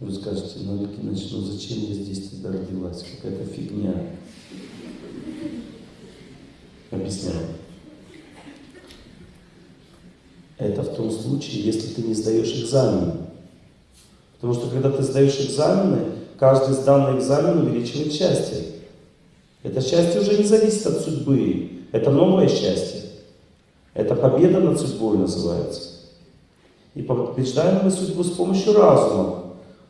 Вы скажете, ну, Ликиныч, ну зачем я здесь тогда родилась? Какая-то фигня. Объясняю. Это в том случае, если ты не сдаешь экзамены. Потому что когда ты сдаешь экзамены, каждый сданный экзамен увеличивает счастье. Это счастье уже не зависит от судьбы. Это новое счастье. Это победа над судьбой называется. И побеждаем мы судьбу с помощью разума.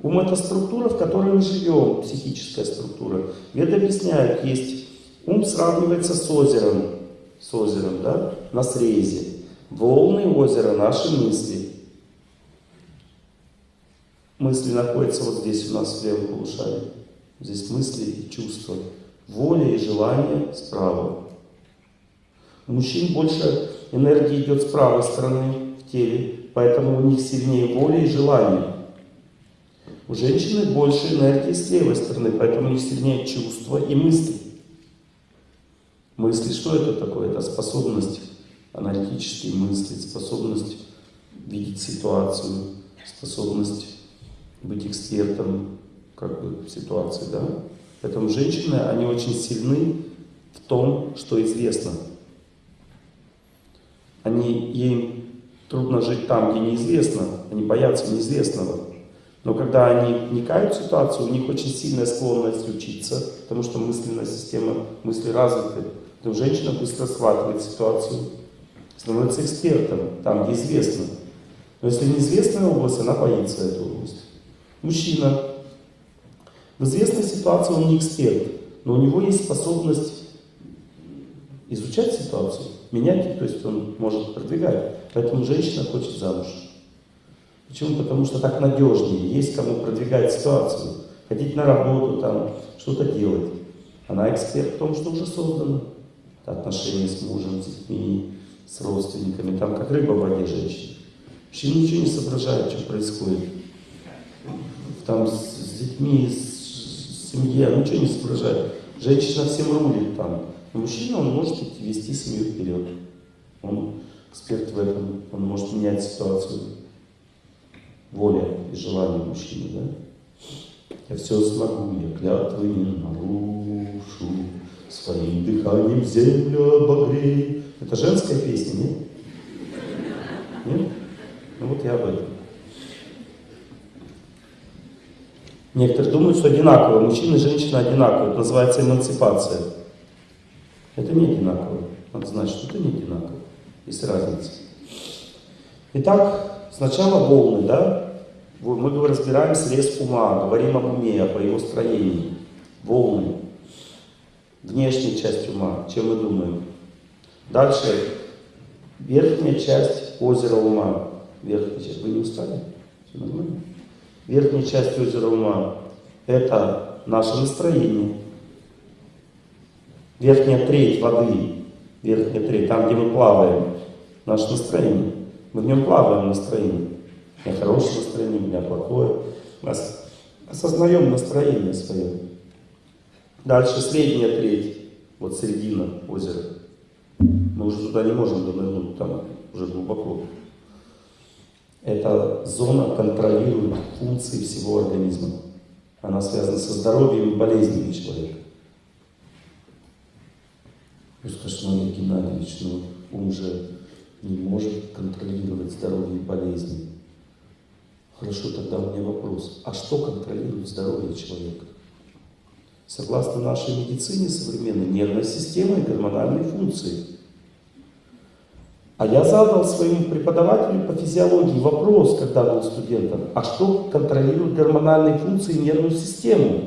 Ум – это структура, в которой мы живем, психическая структура. Веды объясняют, есть ум сравнивается с озером, с озером, да, на срезе. Волны озера – наши мысли. Мысли находятся вот здесь у нас в левом полушарии. Здесь мысли и чувства. Воля и желание справа. У мужчин больше энергии идет с правой стороны в теле, поэтому у них сильнее воля и желание. У женщины больше энергии с левой стороны, поэтому у них сильнее чувства и мысли. Мысли, что это такое? Это способность аналитически мыслить, способность видеть ситуацию, способность быть экспертом как бы, в ситуации. Да? Поэтому женщины, они очень сильны в том, что известно. Они, им трудно жить там, где неизвестно, они боятся неизвестного. Но когда они вникают в ситуацию, у них очень сильная склонность учиться, потому что мысленная система мысли развита. То женщина быстро схватывает ситуацию, становится экспертом там, где известно. Но если неизвестная область, она боится эту область. Мужчина. В известной ситуации он не эксперт, но у него есть способность изучать ситуацию. менять, то есть он может продвигать. Поэтому женщина хочет замуж. Почему? Потому что так надежнее, есть кому продвигать ситуацию. Ходить на работу, там, что-то делать. Она эксперт в том, что уже создано. Отношения с мужем, с детьми, с родственниками. Там как рыба в воде женщина. Вообще ничего не соображает, что происходит. Там с, с детьми, с, с семьей, ничего не соображает. Женщина всем рулит там. Но мужчина, он может вести семью вперед. Он эксперт в этом, он может менять ситуацию. Воля и желание мужчины, да? Я все смогу, я клятвы не нарушу, своим дыханием землю обогрей. Это женская песня, нет? Нет? Ну вот я об этом. Некоторые думают, что одинаково. Мужчина и женщина одинаковые. Это называется эмансипация. Это не одинаково. Надо знать, что это не одинаково. Есть разница. Итак, сначала волны, да? Мы разбираем срез ума, говорим об уме, по его строении. Волны. Внешняя часть ума, чем мы думаем. Дальше верхняя часть озера ума. Верхняя часть. Вы не устали? Все нормально? Верхняя часть озера ума – это наше настроение. Верхняя треть воды, верхняя треть, там, где мы плаваем, наше настроение. Мы в нем плаваем настроение. У меня хорошее настроение, у меня плохое. Мы осознаем настроение свое. Дальше средняя треть, вот середина озера. Мы уже туда не можем донырнуть, там уже глубоко. Эта зона контролирует функции всего организма. Она связана со здоровьем и болезнями человека. Скажете, Мария Геннадьевич, ну ум же не может контролировать здоровье и болезни. Хорошо, тогда у меня вопрос. А что контролирует здоровье человека? Согласно нашей медицине современной, нервная система и гормональные функции – а я задал своему преподавателю по физиологии вопрос, когда был студентом, а что контролирует гормональные функции и нервную систему?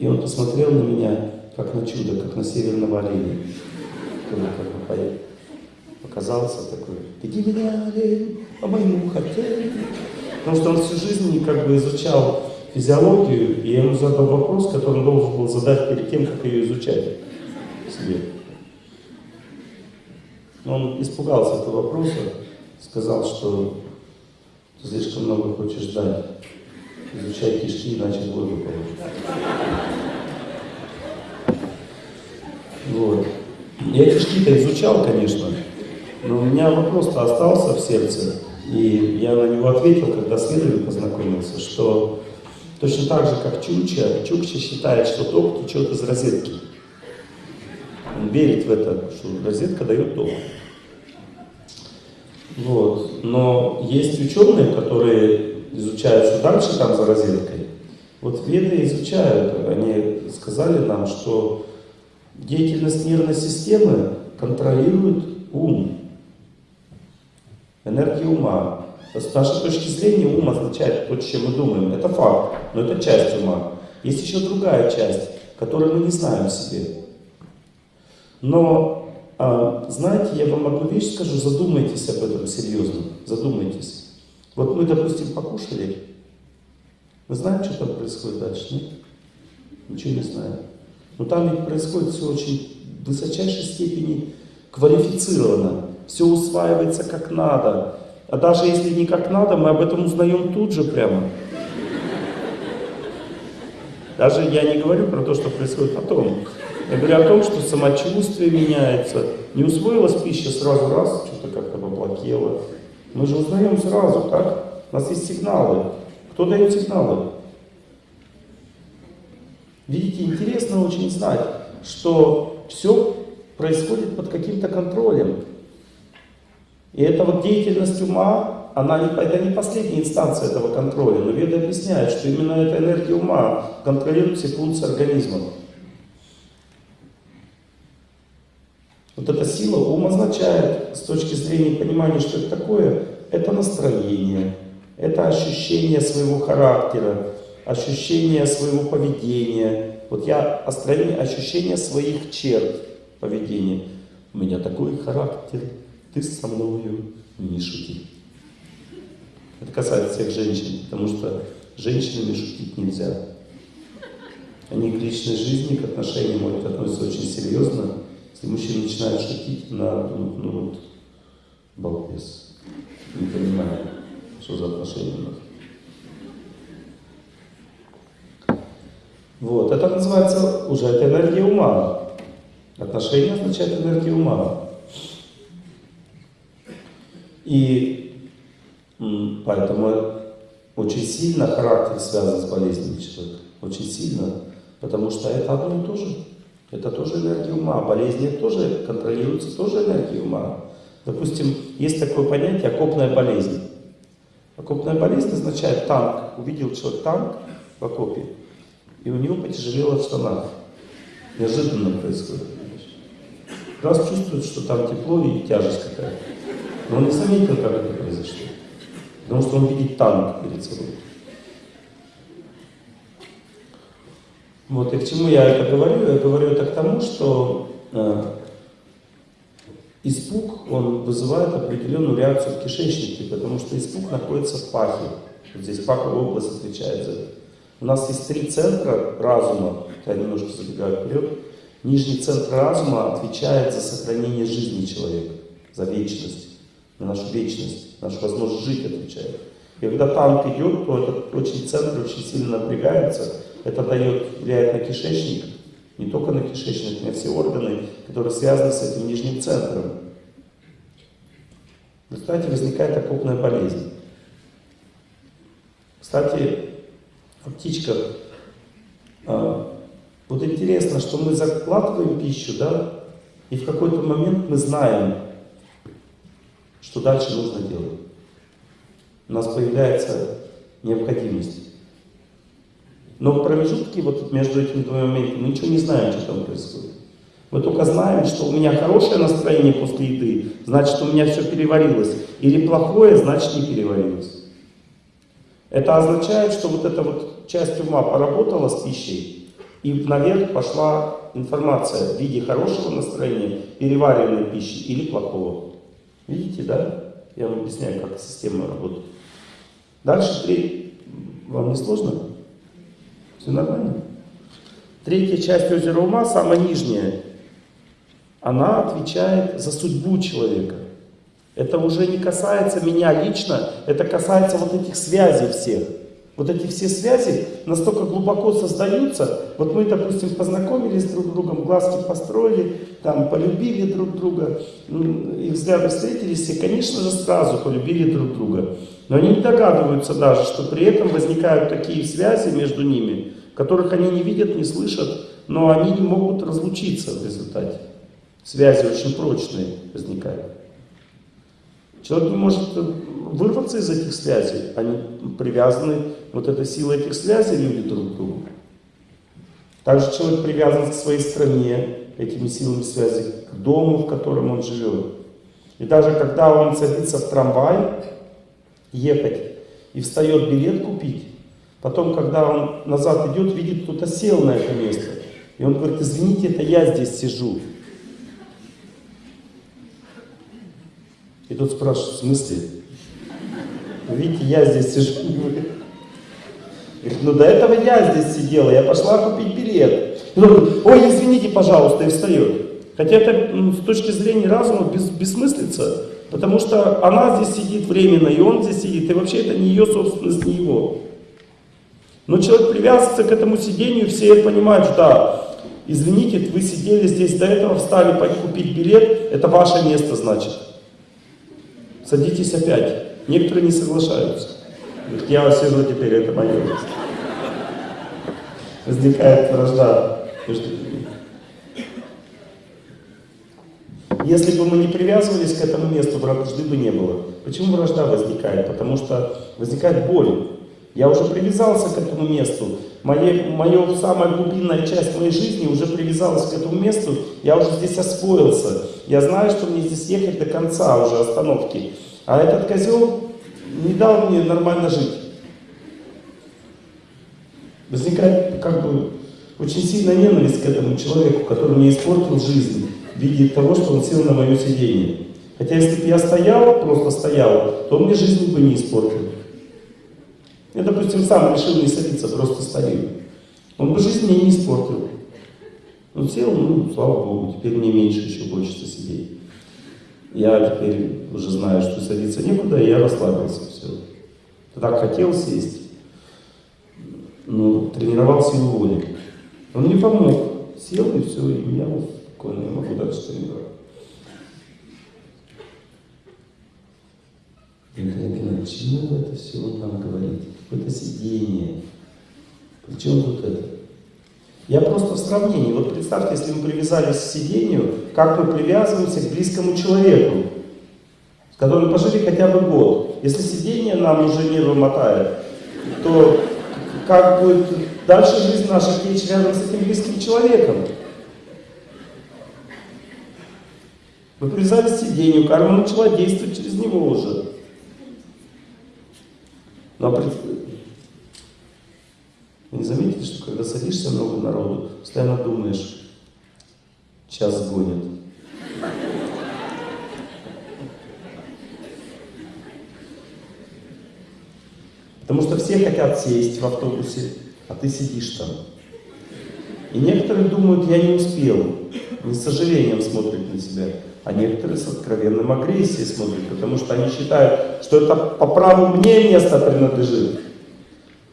И он посмотрел на меня, как на чудо, как на северного оленя. Как бы показался такой, веди меня, олень, по моему хотению. Потому что он всю жизнь как бы изучал физиологию, и я ему задал вопрос, который он должен был задать перед тем, как ее изучать себе. Он испугался этого вопроса, сказал, что ты слишком много хочешь ждать. Изучай кишки, иначе годы получишь. Вот. Я кишки-то изучал, конечно, но у меня вопрос-то остался в сердце. И я на него ответил, когда с Лидой познакомился, что Точно так же, как Чукча, Чукча считает, что ток течет из розетки. Он верит в это, что розетка дает ток. Вот. Но есть ученые, которые изучают, что дальше там за розеткой. Вот веды изучают, они сказали нам, что деятельность нервной системы контролирует ум, энергия ума. С нашей точки зрения ум означает то, чем мы думаем. Это факт, но это часть ума. Есть еще другая часть, которую мы не знаем в себе. Но, а, знаете, я вам одну вещь скажу, задумайтесь об этом серьезно, задумайтесь. Вот мы, допустим, покушали, вы знаете, что там происходит дальше, нет? Ничего не знаем. Но там ведь происходит все очень в высочайшей степени квалифицировано. Все усваивается как надо. А даже если не как надо, мы об этом узнаем тут же прямо. Даже я не говорю про то, что происходит потом. Я говорю о том, что самочувствие меняется. Не усвоилась пища сразу раз, что-то как-то поплакело. Мы же узнаем сразу, как? У нас есть сигналы. Кто дает сигналы? Видите, интересно очень знать, что все происходит под каким-то контролем. И эта вот деятельность ума, она не, это не последняя инстанция этого контроля, но Веды объясняют, что именно эта энергия ума контролирует все функции организма. Вот эта сила ум означает, с точки зрения понимания, что это такое, это настроение, это ощущение своего характера, ощущение своего поведения. Вот я ощущение, своих черт поведения. У меня такой характер, ты со мною не шути. Это касается всех женщин, потому что женщинами шутить нельзя. Они к личной жизни, к отношениям относятся очень серьезно. Если мужчина начинает шутить, на ну, ну вот, балбес. Не понимаю, что за отношения у нас. Вот, это называется уже это энергия ума. Отношение означает энергия ума. И поэтому очень сильно характер связан с болезнью человека. Очень сильно. Потому что это одно и то же. Это тоже энергия ума. Болезни тоже контролируются тоже энергией ума. Допустим, есть такое понятие окопная болезнь. Окопная болезнь означает танк. Увидел человек танк в окопе, и у него потяжелело в штанах. Неожиданно происходит. Раз чувствует, что там тепло и тяжесть какая-то. Но он не заметил, как это произошло. Потому что он видит танк перед собой. Вот, и к чему я это говорю? Я говорю это к тому, что э, испуг, он вызывает определенную реакцию в кишечнике, потому что испуг находится в пахе. Вот здесь паховая область отвечает за это. У нас есть три центра разума, я немножко забегаю вперед. Нижний центр разума отвечает за сохранение жизни человека, за вечность, на нашу вечность, нашу возможность жить отвечает. И когда танк идет, то этот очень центр очень сильно напрягается, это дает, влияет на кишечник, не только на кишечник, и все органы, которые связаны с этим нижним центром. В результате возникает окопная болезнь. Кстати, о птичках. А, вот интересно, что мы закладываем пищу, да, и в какой-то момент мы знаем, что дальше нужно делать. У нас появляется необходимость. Но в промежутке вот между этими двумя моментами мы ничего не знаем, что там происходит. Мы только знаем, что у меня хорошее настроение после еды, значит у меня все переварилось. Или плохое, значит не переварилось. Это означает, что вот эта вот часть ума поработала с пищей, и наверх пошла информация в виде хорошего настроения, переваренной пищи или плохого. Видите, да? Я вам объясняю, как система работает. Дальше три. Вам не сложно? Все нормально? Третья часть озера ума, самая нижняя, она отвечает за судьбу человека. Это уже не касается меня лично, это касается вот этих связей всех. Вот эти все связи настолько глубоко создаются. Вот мы, допустим, познакомились друг с другом, глазки построили, там полюбили друг друга, их взгляды встретились, и, конечно же, сразу полюбили друг друга. Но они не догадываются даже, что при этом возникают такие связи между ними, которых они не видят, не слышат, но они не могут разлучиться в результате. Связи очень прочные возникают. Человек не может вырваться из этих связей. Они привязаны, вот эта сила этих связей люди друг к другу. Также человек привязан к своей стране, этими силами связи, к дому, в котором он живет. И даже когда он садится в трамвай, ехать, и встает билет купить, потом, когда он назад идет, видит, кто-то сел на это место. И он говорит, извините, это я здесь сижу. И тут спрашивают, в смысле? Видите, я здесь сижу. Говорит, ну до этого я здесь сидела, я пошла купить билет. Он говорит, ой, извините, пожалуйста, и встает. Хотя это ну, с точки зрения разума без, бессмыслица, потому что она здесь сидит временно, и он здесь сидит, и вообще это не ее собственность, не его. Но человек привязывается к этому сидению, все понимают, что да, извините, вы сидели здесь до этого, встали купить билет, это ваше место, значит. Садитесь опять. Некоторые не соглашаются. Я вас сижу теперь, это мое место. Возникает вражда между людьми. Если бы мы не привязывались к этому месту, вражды бы не было. Почему вражда возникает? Потому что возникает боль. Я уже привязался к этому месту. Моя, моя самая глубинная часть моей жизни уже привязалась к этому месту. Я уже здесь освоился. Я знаю, что мне здесь ехать до конца уже остановки. А этот козел не дал мне нормально жить. возникает как бы очень сильная ненависть к этому человеку, который мне испортил жизнь в виде того, что он сел на мое сиденье. Хотя если бы я стоял, просто стоял, то он мне жизнь бы не испортил. Я, допустим, сам решил не садиться, просто стою. Он бы жизнь мне не испортил. Он сел, ну, слава Богу, теперь мне меньше еще хочется сидеть. Я теперь уже знаю, что садиться некуда, и я расслабился, все. Так хотел сесть, но тренировал силу воли. Он мне помог. Сел и все, и я спокойно, я могу дальше тренировать. Николай Геннадьевич, чему вы это все нам говорите? Какое-то сидение. Причем тут это? Я просто в сравнении. Вот представьте, если мы привязались к сидению, как мы привязываемся к близкому человеку, с которым пожили хотя бы год. Если сидение нам уже не мотает, то как будет дальше жизнь наша течь рядом с этим близким человеком? Мы привязались к сидению, карма начала действовать через него уже. Но вы не заметили, что когда садишься много народу, постоянно думаешь, час гонит. Потому что все хотят сесть в автобусе, а ты сидишь там. И некоторые думают, я не успел, не с сожалением смотрят на себя. А некоторые с откровенным агрессией смотрят, потому что они считают, что это по праву мне место принадлежит.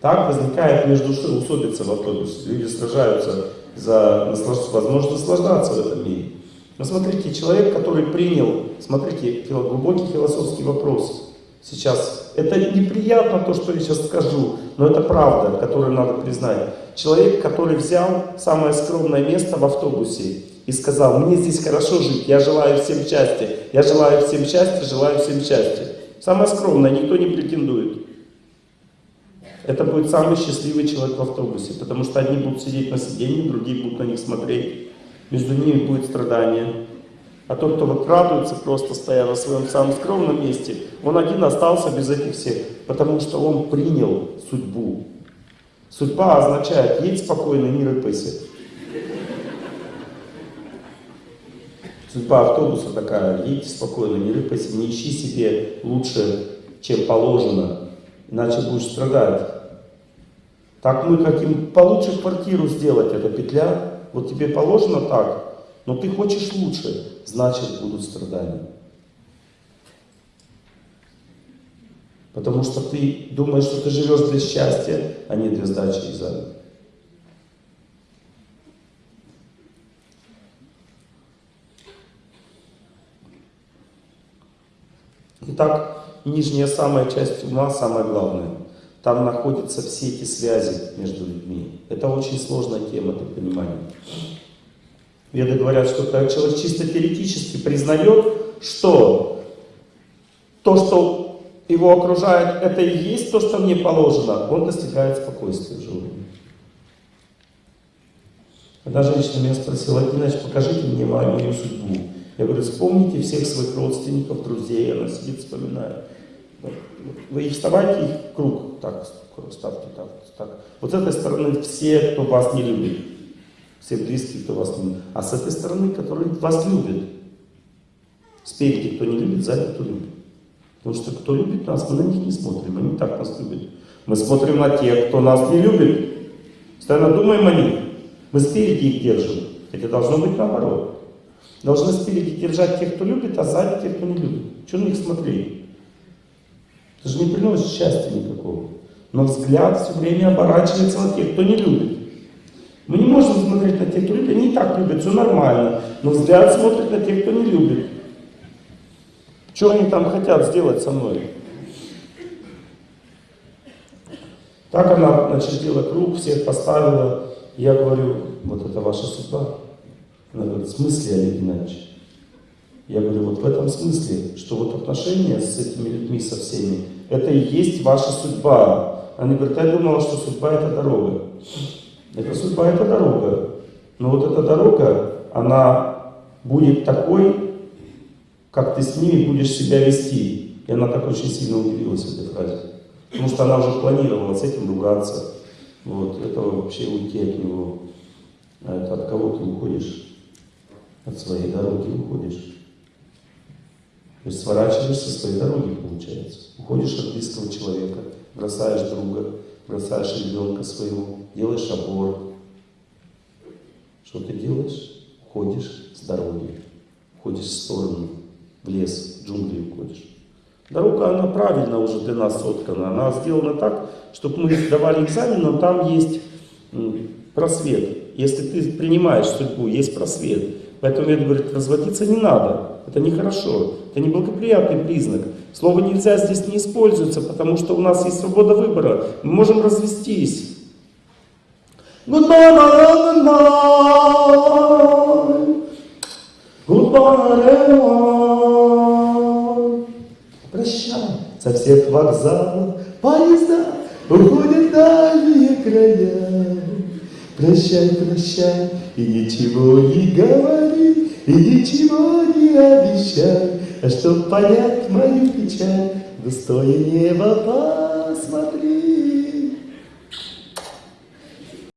Так возникает между усобица в автобусе. Люди сражаются за возможность наслаждаться в этом мире. Но смотрите, человек, который принял, смотрите, глубокий философский вопрос сейчас. Это неприятно то, что я сейчас скажу, но это правда, которую надо признать. Человек, который взял самое скромное место в автобусе и сказал, мне здесь хорошо жить, я желаю всем счастья, я желаю всем счастья, желаю всем счастья. Самое скромное, никто не претендует. Это будет самый счастливый человек в автобусе, потому что одни будут сидеть на сиденье, другие будут на них смотреть. Между ними будет страдание. А тот, кто вот радуется, просто стоя на своем самом скромном месте, он один остался без этих всех, потому что он принял судьбу. Судьба означает «едь спокойно, не рыпайся». Судьба автобуса такая, едьте спокойно, не рыпайся, не ищи себе лучше, чем положено, иначе будешь страдать. Так мы хотим получше квартиру сделать, это петля, вот тебе положено так, но ты хочешь лучше, значит будут страдания. Потому что ты думаешь, что ты живешь для счастья, а не для сдачи экзамена. Итак, нижняя самая часть ума, самое главное. Там находятся все эти связи между людьми. Это очень сложная тема для понимания. Веды говорят, что когда человек чисто теоретически признает, что то, что его окружает, это и есть то, что мне положено, он достигает спокойствия в жизни. Одна женщина меня спросила, Геннадьевич, покажите мне мою судьбу. Я говорю, вспомните всех своих родственников, друзей, она сидит, вспоминает. Вы их вставайте, их круг, так, ставьте, так, так. Вот с этой стороны все, кто вас не любит, все близкие, кто вас не любит. А с этой стороны, которые вас любят. Спереди, кто не любит, сзади, кто любит. Потому что кто любит нас, мы на них не смотрим, они так нас любят. Мы смотрим на тех, кто нас не любит. Постоянно думаем о них. Мы спереди их держим. Хотя должно быть наоборот. Должны спереди держать тех, кто любит, а сзади тех, кто не любит. Что на них смотреть? Это же не приносит счастья никакого. Но взгляд все время оборачивается на тех, кто не любит. Мы не можем смотреть на тех, кто любит. Они и так любят, все нормально. Но взгляд смотрит на тех, кто не любит. Что они там хотят сделать со мной? Так она начертила круг, всех поставила. Я говорю, вот это ваша судьба. Она говорит, в смысле, Олег Геннадьевич? Я говорю, вот в этом смысле, что вот отношения с этими людьми, со всеми, это и есть ваша судьба. Она говорит, я думала, что судьба это дорога. Это судьба, это дорога. Но вот эта дорога, она будет такой, как ты с ними будешь себя вести. И она так очень сильно удивилась этой фразе. Потому что она уже планировала с этим ругаться, Вот, это вообще уйти от него. А это от кого ты уходишь? От своей дороги уходишь. То есть сворачиваешься со своей дороги, получается. Уходишь от близкого человека, бросаешь друга, бросаешь ребенка своего, делаешь аборт. Что ты делаешь? Уходишь с дороги, уходишь в сторону, в лес, в джунгли уходишь. Дорога, она правильно уже для нас соткана. Она сделана так, чтобы мы сдавали экзамен, но там есть просвет. Если ты принимаешь судьбу, есть просвет. Поэтому я говорю, разводиться не надо. Это нехорошо. Это неблагоприятный признак. Слово нельзя здесь не используется, потому что у нас есть свобода выбора. Мы можем развестись. Прощай, со всех вокзалов поезда уходят дальние края. Прощай, прощай, и ничего не говори, и ничего не обещай, а чтоб понять мою печаль, в небо посмотри.